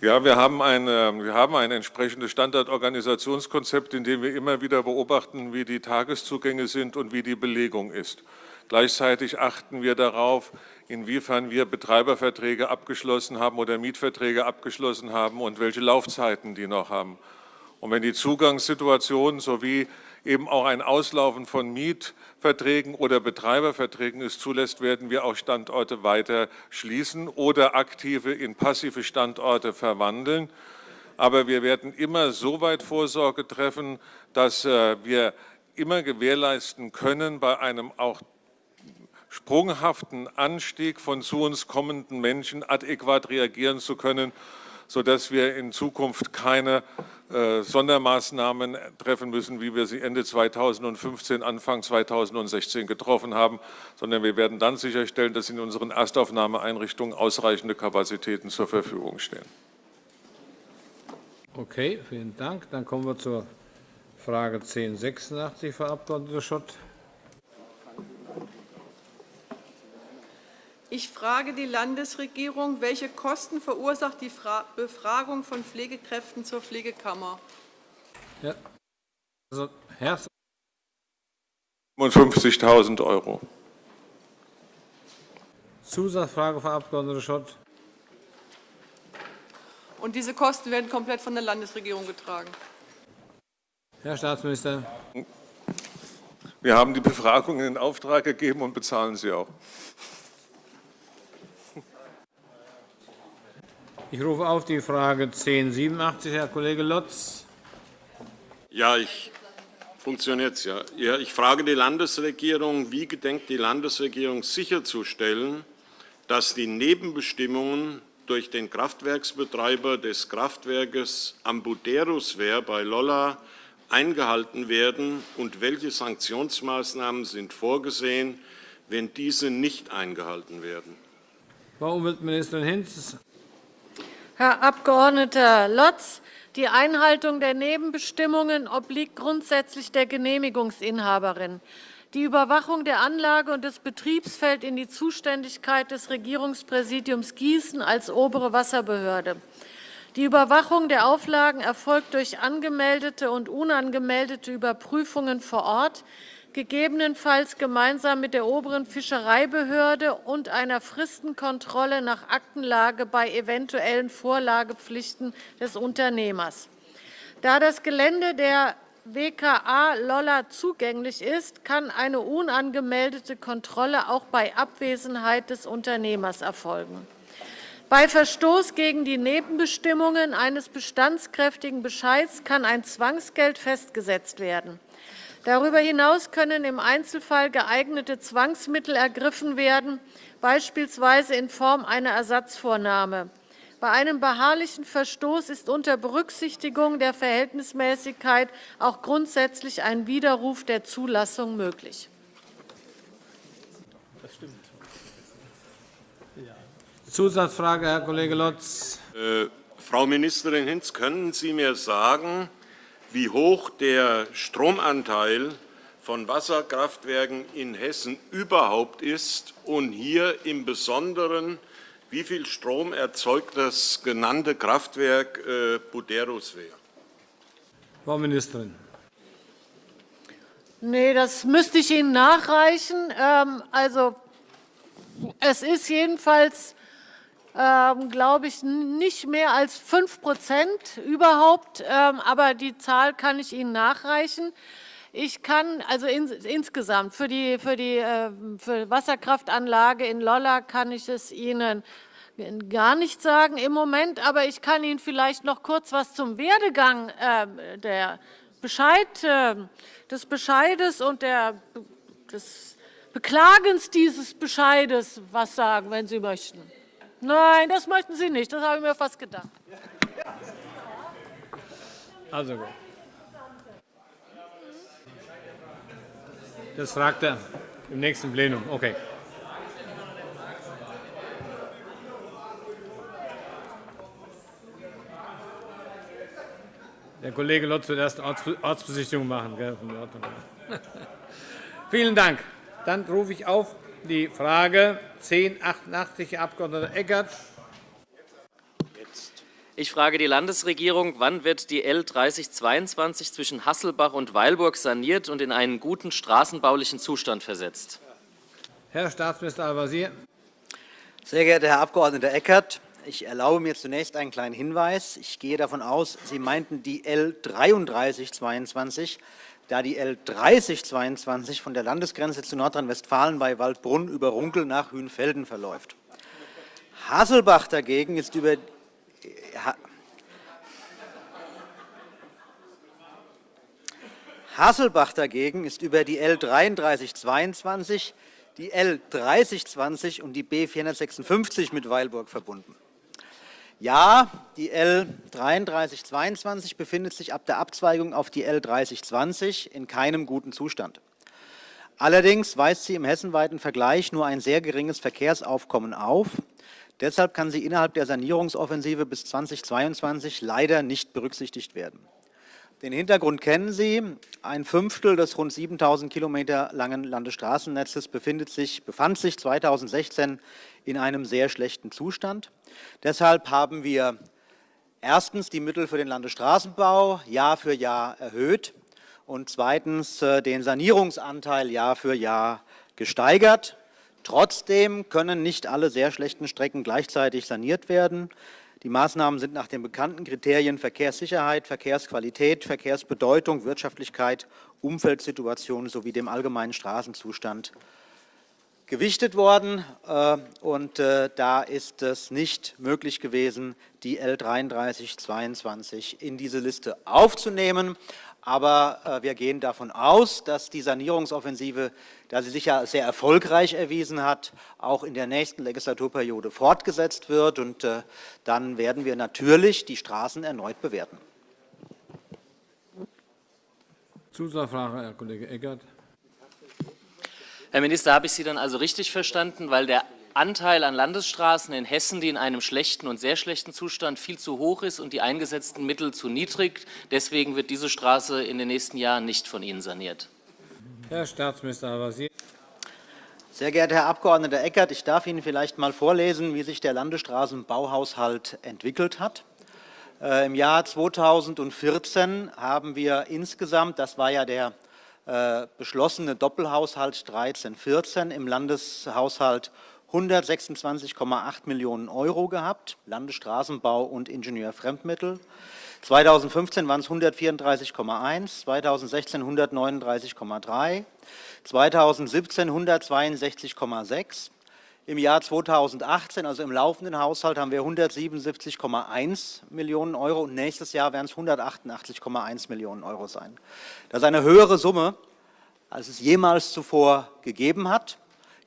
Ja, wir haben, ein, wir haben ein entsprechendes Standardorganisationskonzept, in dem wir immer wieder beobachten, wie die Tageszugänge sind und wie die Belegung ist. Gleichzeitig achten wir darauf, inwiefern wir Betreiberverträge abgeschlossen haben oder Mietverträge abgeschlossen haben und welche Laufzeiten die noch haben. Und wenn die Zugangssituation sowie eben auch ein Auslaufen von Mietverträgen oder Betreiberverträgen es zulässt, werden wir auch Standorte weiter schließen oder aktive in passive Standorte verwandeln. Aber wir werden immer so weit Vorsorge treffen, dass äh, wir immer gewährleisten können, bei einem auch sprunghaften Anstieg von zu uns kommenden Menschen adäquat reagieren zu können, sodass wir in Zukunft keine äh, Sondermaßnahmen treffen müssen, wie wir sie Ende 2015, Anfang 2016 getroffen haben, sondern wir werden dann sicherstellen, dass in unseren Erstaufnahmeeinrichtungen ausreichende Kapazitäten zur Verfügung stehen. Okay, vielen Dank. Dann kommen wir zur Frage 1086, Frau Abg. Schott. Ich frage die Landesregierung, welche Kosten verursacht die Befragung von Pflegekräften zur Pflegekammer? Ja. Also, Herr 55.000 Euro. Zusatzfrage, Frau Abg. Schott. Und diese Kosten werden komplett von der Landesregierung getragen. Herr Staatsminister. Wir haben die Befragung in Auftrag gegeben und bezahlen sie auch. Ich rufe auf die Frage 1087, Herr Kollege Lotz. Ja, ich funktioniert ja. ja. Ich frage die Landesregierung, wie gedenkt die Landesregierung sicherzustellen, dass die Nebenbestimmungen durch den Kraftwerksbetreiber des Kraftwerkes Ambuderuswehr bei Lolla eingehalten werden und welche Sanktionsmaßnahmen sind vorgesehen, wenn diese nicht eingehalten werden? Frau Umweltministerin Hinz. Herr Abg. Lotz, die Einhaltung der Nebenbestimmungen obliegt grundsätzlich der Genehmigungsinhaberin. Die Überwachung der Anlage und des Betriebs fällt in die Zuständigkeit des Regierungspräsidiums Gießen als obere Wasserbehörde. Die Überwachung der Auflagen erfolgt durch angemeldete und unangemeldete Überprüfungen vor Ort, gegebenenfalls gemeinsam mit der oberen Fischereibehörde und einer Fristenkontrolle nach Aktenlage bei eventuellen Vorlagepflichten des Unternehmers. Da das Gelände der WKA Lolla zugänglich ist, kann eine unangemeldete Kontrolle auch bei Abwesenheit des Unternehmers erfolgen. Bei Verstoß gegen die Nebenbestimmungen eines bestandskräftigen Bescheids kann ein Zwangsgeld festgesetzt werden. Darüber hinaus können im Einzelfall geeignete Zwangsmittel ergriffen werden, beispielsweise in Form einer Ersatzvornahme. Bei einem beharrlichen Verstoß ist unter Berücksichtigung der Verhältnismäßigkeit auch grundsätzlich ein Widerruf der Zulassung möglich. Zusatzfrage, Herr Kollege Lotz. Äh, Frau Ministerin Hinz, können Sie mir sagen, wie hoch der Stromanteil von Wasserkraftwerken in Hessen überhaupt ist und hier im Besonderen, wie viel Strom erzeugt das genannte Kraftwerk äh, Buderuswehr? Frau Ministerin. Nee, das müsste ich Ihnen nachreichen. Ähm, also, es ist jedenfalls ähm, glaube ich, nicht mehr als 5% überhaupt. Ähm, aber die Zahl kann ich Ihnen nachreichen. Ich kann also in, insgesamt für die, für die äh, für Wasserkraftanlage in Lolla kann ich es Ihnen gar nicht sagen im Moment, aber ich kann Ihnen vielleicht noch kurz was zum Werdegang äh, der Bescheid, äh, des Bescheides und der, des Beklagens dieses Bescheides was sagen, wenn Sie möchten. Nein, das möchten Sie nicht. Das habe ich mir fast gedacht. Also gut. Das fragt er im nächsten Plenum. Okay. Der Kollege Lotz wird erst Ortsbesichtigung machen. Gell? <laughs> Vielen Dank. Dann rufe ich auf die Frage 1088, Herr Abg. Eckert. Ich frage die Landesregierung, wann wird die L 3022 zwischen Hasselbach und Weilburg saniert und in einen guten straßenbaulichen Zustand versetzt? Herr Staatsminister Al-Wazir. Sehr geehrter Herr Abg. Eckert, ich erlaube mir zunächst einen kleinen Hinweis. Ich gehe davon aus, Sie meinten die L 3322 da die L 3022 von der Landesgrenze zu Nordrhein-Westfalen bei Waldbrunn über Runkel nach Hünfelden verläuft. Hasselbach dagegen ist über Hasselbach dagegen ist über die L 3322, die L 3020 und die B 456 mit Weilburg verbunden. Ja, die L 3322 befindet sich ab der Abzweigung auf die L 3020 in keinem guten Zustand. Allerdings weist sie im hessenweiten Vergleich nur ein sehr geringes Verkehrsaufkommen auf. Deshalb kann sie innerhalb der Sanierungsoffensive bis 2022 leider nicht berücksichtigt werden. Den Hintergrund kennen Sie. Ein Fünftel des rund 7.000 Kilometer langen Landesstraßennetzes befindet sich, befand sich 2016 in einem sehr schlechten Zustand. Deshalb haben wir erstens die Mittel für den Landesstraßenbau Jahr für Jahr erhöht und zweitens äh, den Sanierungsanteil Jahr für Jahr gesteigert. Trotzdem können nicht alle sehr schlechten Strecken gleichzeitig saniert werden. Die Maßnahmen sind nach den bekannten Kriterien Verkehrssicherheit, Verkehrsqualität, Verkehrsbedeutung, Wirtschaftlichkeit, Umfeldsituation sowie dem allgemeinen Straßenzustand gewichtet worden. Äh, und äh, da ist es nicht möglich gewesen, die L 3322 in diese Liste aufzunehmen. Aber äh, wir gehen davon aus, dass die Sanierungsoffensive, da sie sich ja sehr erfolgreich erwiesen hat, auch in der nächsten Legislaturperiode fortgesetzt wird. Und äh, dann werden wir natürlich die Straßen erneut bewerten. Zusatzfrage, Herr Kollege Eckert. Herr Minister, habe ich Sie dann also richtig verstanden, weil der Anteil an Landesstraßen in Hessen, die in einem schlechten und sehr schlechten Zustand viel zu hoch ist und die eingesetzten Mittel zu niedrig. Deswegen wird diese Straße in den nächsten Jahren nicht von Ihnen saniert. Herr Staatsminister Al-Wazir. Sehr geehrter Herr Abg. Eckert, ich darf Ihnen vielleicht mal vorlesen, wie sich der Landesstraßenbauhaushalt entwickelt hat. Äh, Im Jahr 2014 haben wir insgesamt, das war ja der äh, beschlossene Doppelhaushalt 13-14 im Landeshaushalt 126,8 Millionen Euro gehabt, Landesstraßenbau und Ingenieurfremdmittel. 2015 waren es 134,1, 2016 139,3, 2017 162,6. Im Jahr 2018, also im laufenden Haushalt, haben wir 177,1 Millionen Euro und nächstes Jahr werden es 188,1 Millionen Euro sein. Das ist eine höhere Summe, als es jemals zuvor gegeben hat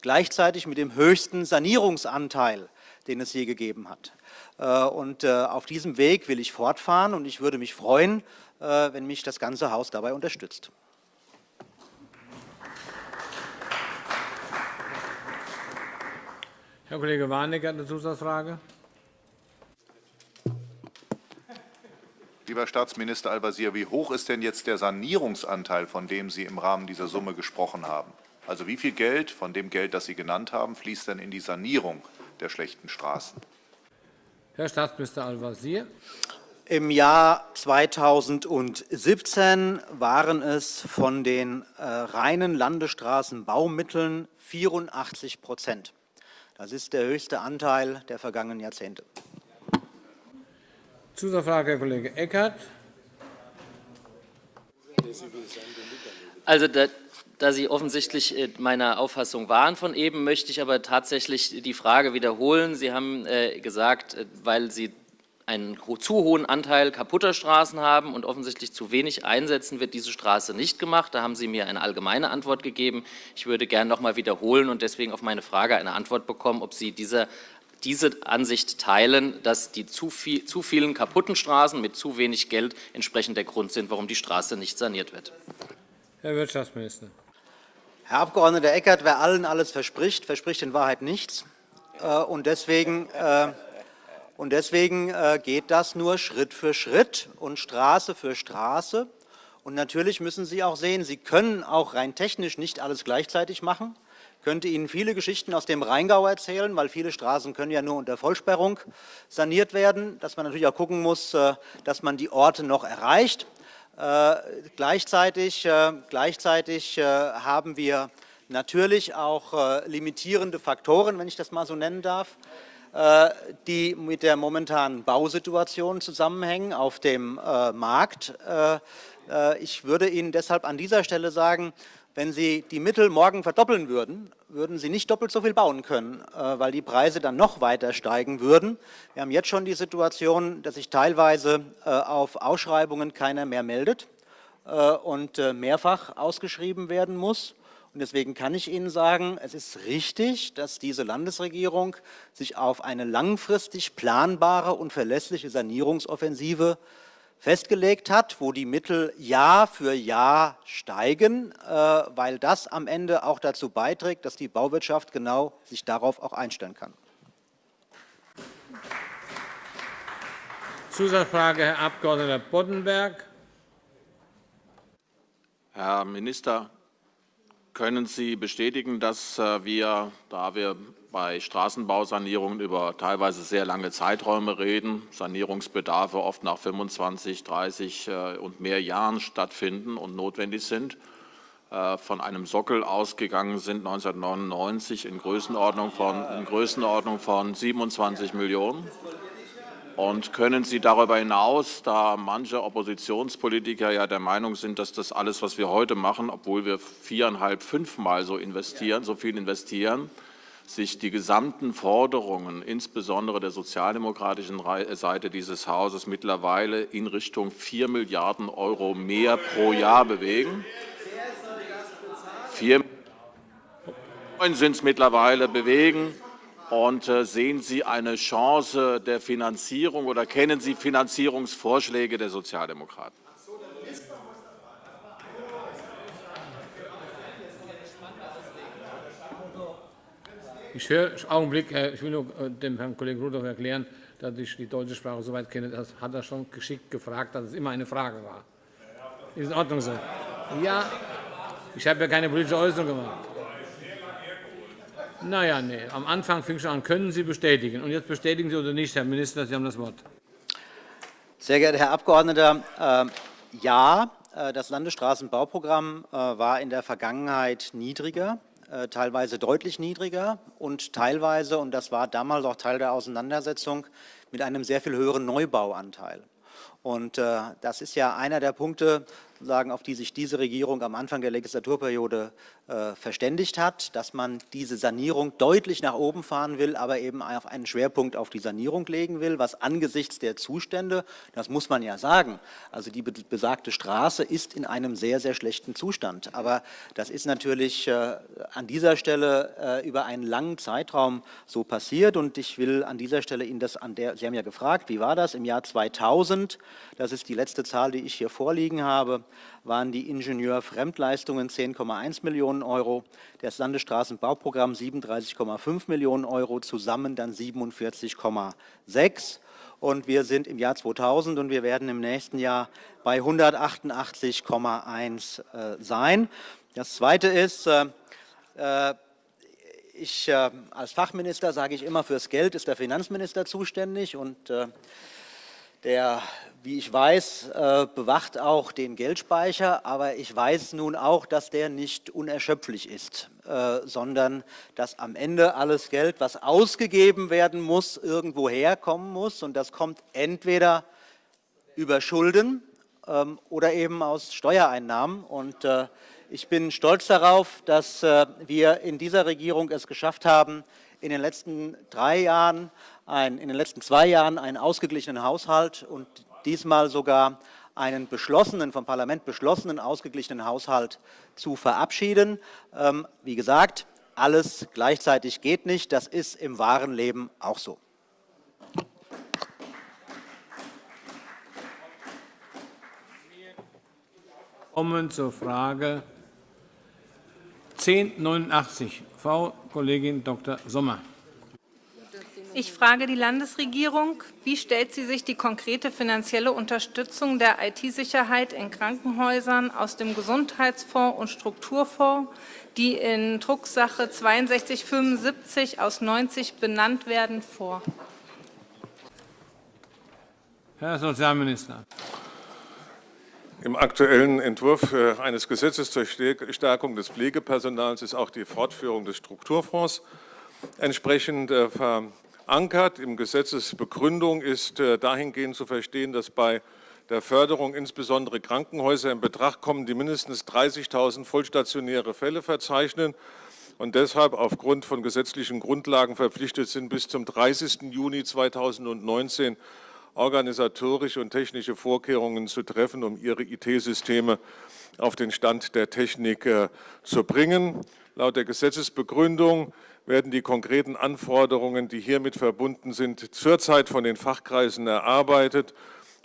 gleichzeitig mit dem höchsten Sanierungsanteil, den es je gegeben hat. Äh, und äh, auf diesem Weg will ich fortfahren und ich würde mich freuen, äh, wenn mich das ganze Haus dabei unterstützt. Herr Kollege Warnecke hat eine Zusatzfrage. Lieber Staatsminister Al-Wazir, wie hoch ist denn jetzt der Sanierungsanteil, von dem Sie im Rahmen dieser Summe gesprochen haben? Also wie viel Geld von dem Geld, das Sie genannt haben, fließt denn in die Sanierung der schlechten Straßen? Herr Staatsminister Al-Wazir. Im Jahr 2017 waren es von den äh, reinen Landesstraßenbaumitteln 84 Prozent. Das ist der höchste Anteil der vergangenen Jahrzehnte. Zusatzfrage, Herr Kollege Eckert. Also da Sie offensichtlich meiner Auffassung waren von eben, möchte ich aber tatsächlich die Frage wiederholen. Sie haben äh, gesagt, äh, weil Sie einen zu hohen Anteil kaputter Straßen haben und offensichtlich zu wenig einsetzen, wird diese Straße nicht gemacht. Da haben Sie mir eine allgemeine Antwort gegeben. Ich würde gerne noch einmal wiederholen und deswegen auf meine Frage eine Antwort bekommen, ob Sie diese, diese Ansicht teilen, dass die zu, viel, zu vielen kaputten Straßen mit zu wenig Geld entsprechend der Grund sind, warum die Straße nicht saniert wird. Herr Wirtschaftsminister. Herr Abg. Eckert, wer allen alles verspricht, verspricht in Wahrheit nichts. Äh, und deswegen, äh, und deswegen äh, geht das nur Schritt für Schritt und Straße für Straße. Und natürlich müssen Sie auch sehen, Sie können auch rein technisch nicht alles gleichzeitig machen. Ich könnte Ihnen viele Geschichten aus dem Rheingau erzählen, weil viele Straßen können ja nur unter Vollsperrung saniert werden, dass man natürlich auch gucken muss, dass man die Orte noch erreicht. Äh, gleichzeitig, äh, gleichzeitig äh, haben wir natürlich auch limitierende Faktoren, wenn ich das mal so nennen darf, die mit der momentanen Bausituation zusammenhängen auf dem Markt. Ich würde Ihnen deshalb an dieser Stelle sagen, wenn Sie die Mittel morgen verdoppeln würden, würden Sie nicht doppelt so viel bauen können, äh, weil die Preise dann noch weiter steigen würden. Wir haben jetzt schon die Situation, dass sich teilweise äh, auf Ausschreibungen keiner mehr meldet äh, und mehrfach ausgeschrieben werden muss. Und deswegen kann ich Ihnen sagen, es ist richtig, dass diese Landesregierung sich auf eine langfristig planbare und verlässliche Sanierungsoffensive festgelegt hat, wo die Mittel Jahr für Jahr steigen, äh, weil das am Ende auch dazu beiträgt, dass die Bauwirtschaft genau sich darauf auch einstellen kann. Zusatzfrage, Herr Abg. Boddenberg. Herr Minister, können Sie bestätigen, dass äh, wir, da wir bei Straßenbausanierungen über teilweise sehr lange Zeiträume reden, Sanierungsbedarfe oft nach 25, 30 äh, und mehr Jahren stattfinden und notwendig sind, äh, von einem Sockel ausgegangen sind 1999 in Größenordnung von, in Größenordnung von 27 Millionen. Und können Sie darüber hinaus, da manche Oppositionspolitiker ja der Meinung sind, dass das alles, was wir heute machen, obwohl wir viereinhalb, fünfmal so investieren, so viel investieren, sich die gesamten Forderungen, insbesondere der sozialdemokratischen Seite dieses Hauses, mittlerweile in Richtung 4 Milliarden Euro mehr pro Jahr bewegen. 4 sind es mittlerweile bewegen. Und äh, sehen Sie eine Chance der Finanzierung oder kennen Sie Finanzierungsvorschläge der Sozialdemokraten? Ich höre, Augenblick, ich will nur äh, dem Herrn Kollegen Rudolph erklären, dass ich die deutsche Sprache soweit kenne, das hat er schon geschickt gefragt, dass es immer eine Frage war. Ist in Ordnung so? Ja, ich habe ja keine politische Äußerung gemacht. Naja, nee, am Anfang fing schon an, können Sie bestätigen. Und jetzt bestätigen Sie oder nicht, Herr Minister, Sie haben das Wort. Sehr geehrter Herr Abgeordneter, äh, ja, äh, das Landesstraßenbauprogramm äh, war in der Vergangenheit niedriger. Äh, teilweise deutlich niedriger und teilweise, und das war damals auch Teil der Auseinandersetzung, mit einem sehr viel höheren Neubauanteil. Und äh, das ist ja einer der Punkte, sagen, auf die sich diese Regierung am Anfang der Legislaturperiode äh, verständigt hat, dass man diese Sanierung deutlich nach oben fahren will, aber eben auf einen Schwerpunkt auf die Sanierung legen will, was angesichts der Zustände, das muss man ja sagen, also die besagte Straße ist in einem sehr, sehr schlechten Zustand. Aber das ist natürlich äh, an dieser Stelle äh, über einen langen Zeitraum so passiert und ich will an dieser Stelle Ihnen das, an der, Sie haben ja gefragt, wie war das im Jahr 2000, das ist die letzte Zahl, die ich hier vorliegen habe, waren die Ingenieurfremdleistungen 10,1 Millionen Euro, das Landesstraßenbauprogramm 37,5 Millionen Euro, zusammen dann 47,6 und wir sind im Jahr 2000 und wir werden im nächsten Jahr bei 188,1 äh, sein. Das Zweite ist, äh, äh, ich, äh, als Fachminister sage ich immer, fürs Geld ist der Finanzminister zuständig und der wie ich weiß, äh, bewacht auch den Geldspeicher, aber ich weiß nun auch, dass der nicht unerschöpflich ist, äh, sondern dass am Ende alles Geld, was ausgegeben werden muss, irgendwo herkommen muss. Und das kommt entweder über Schulden ähm, oder eben aus Steuereinnahmen. Und äh, ich bin stolz darauf, dass wir in dieser Regierung es geschafft haben, in den letzten drei Jahren, ein, in den letzten zwei Jahren einen ausgeglichenen Haushalt und diesmal sogar einen beschlossenen, vom Parlament beschlossenen, ausgeglichenen Haushalt zu verabschieden. Ähm, wie gesagt, alles gleichzeitig geht nicht. Das ist im wahren Leben auch so. kommen zur Frage 1089. Frau Kollegin Dr. Sommer. Ich frage die Landesregierung, wie stellt sie sich die konkrete finanzielle Unterstützung der IT-Sicherheit in Krankenhäusern aus dem Gesundheitsfonds und Strukturfonds, die in Drucksache 6275 aus 90 benannt werden, vor? Herr Sozialminister. Im aktuellen Entwurf äh, eines Gesetzes zur Stärkung des Pflegepersonals ist auch die Fortführung des Strukturfonds entsprechend äh, verankert. Im Gesetzesbegründung ist äh, dahingehend zu verstehen, dass bei der Förderung insbesondere Krankenhäuser in Betracht kommen, die mindestens 30.000 vollstationäre Fälle verzeichnen und deshalb aufgrund von gesetzlichen Grundlagen verpflichtet sind, bis zum 30. Juni 2019 organisatorische und technische Vorkehrungen zu treffen, um ihre IT-Systeme auf den Stand der Technik äh, zu bringen. Laut der Gesetzesbegründung werden die konkreten Anforderungen, die hiermit verbunden sind, zurzeit von den Fachkreisen erarbeitet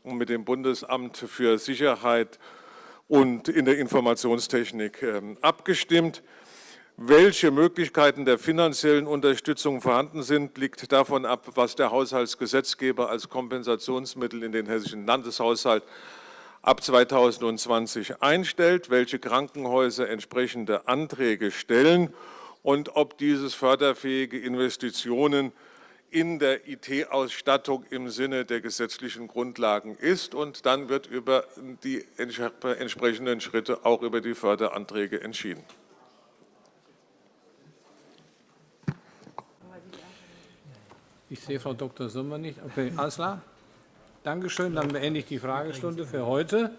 und mit dem Bundesamt für Sicherheit und in der Informationstechnik ähm, abgestimmt. Welche Möglichkeiten der finanziellen Unterstützung vorhanden sind, liegt davon ab, was der Haushaltsgesetzgeber als Kompensationsmittel in den hessischen Landeshaushalt ab 2020 einstellt, welche Krankenhäuser entsprechende Anträge stellen und ob dieses förderfähige Investitionen in der IT-Ausstattung im Sinne der gesetzlichen Grundlagen ist. Und dann wird über die entsprechenden Schritte auch über die Förderanträge entschieden. Ich sehe Frau Dr. Sommer nicht. Okay, alles klar. Dankeschön. Dann beende ich die Fragestunde für heute.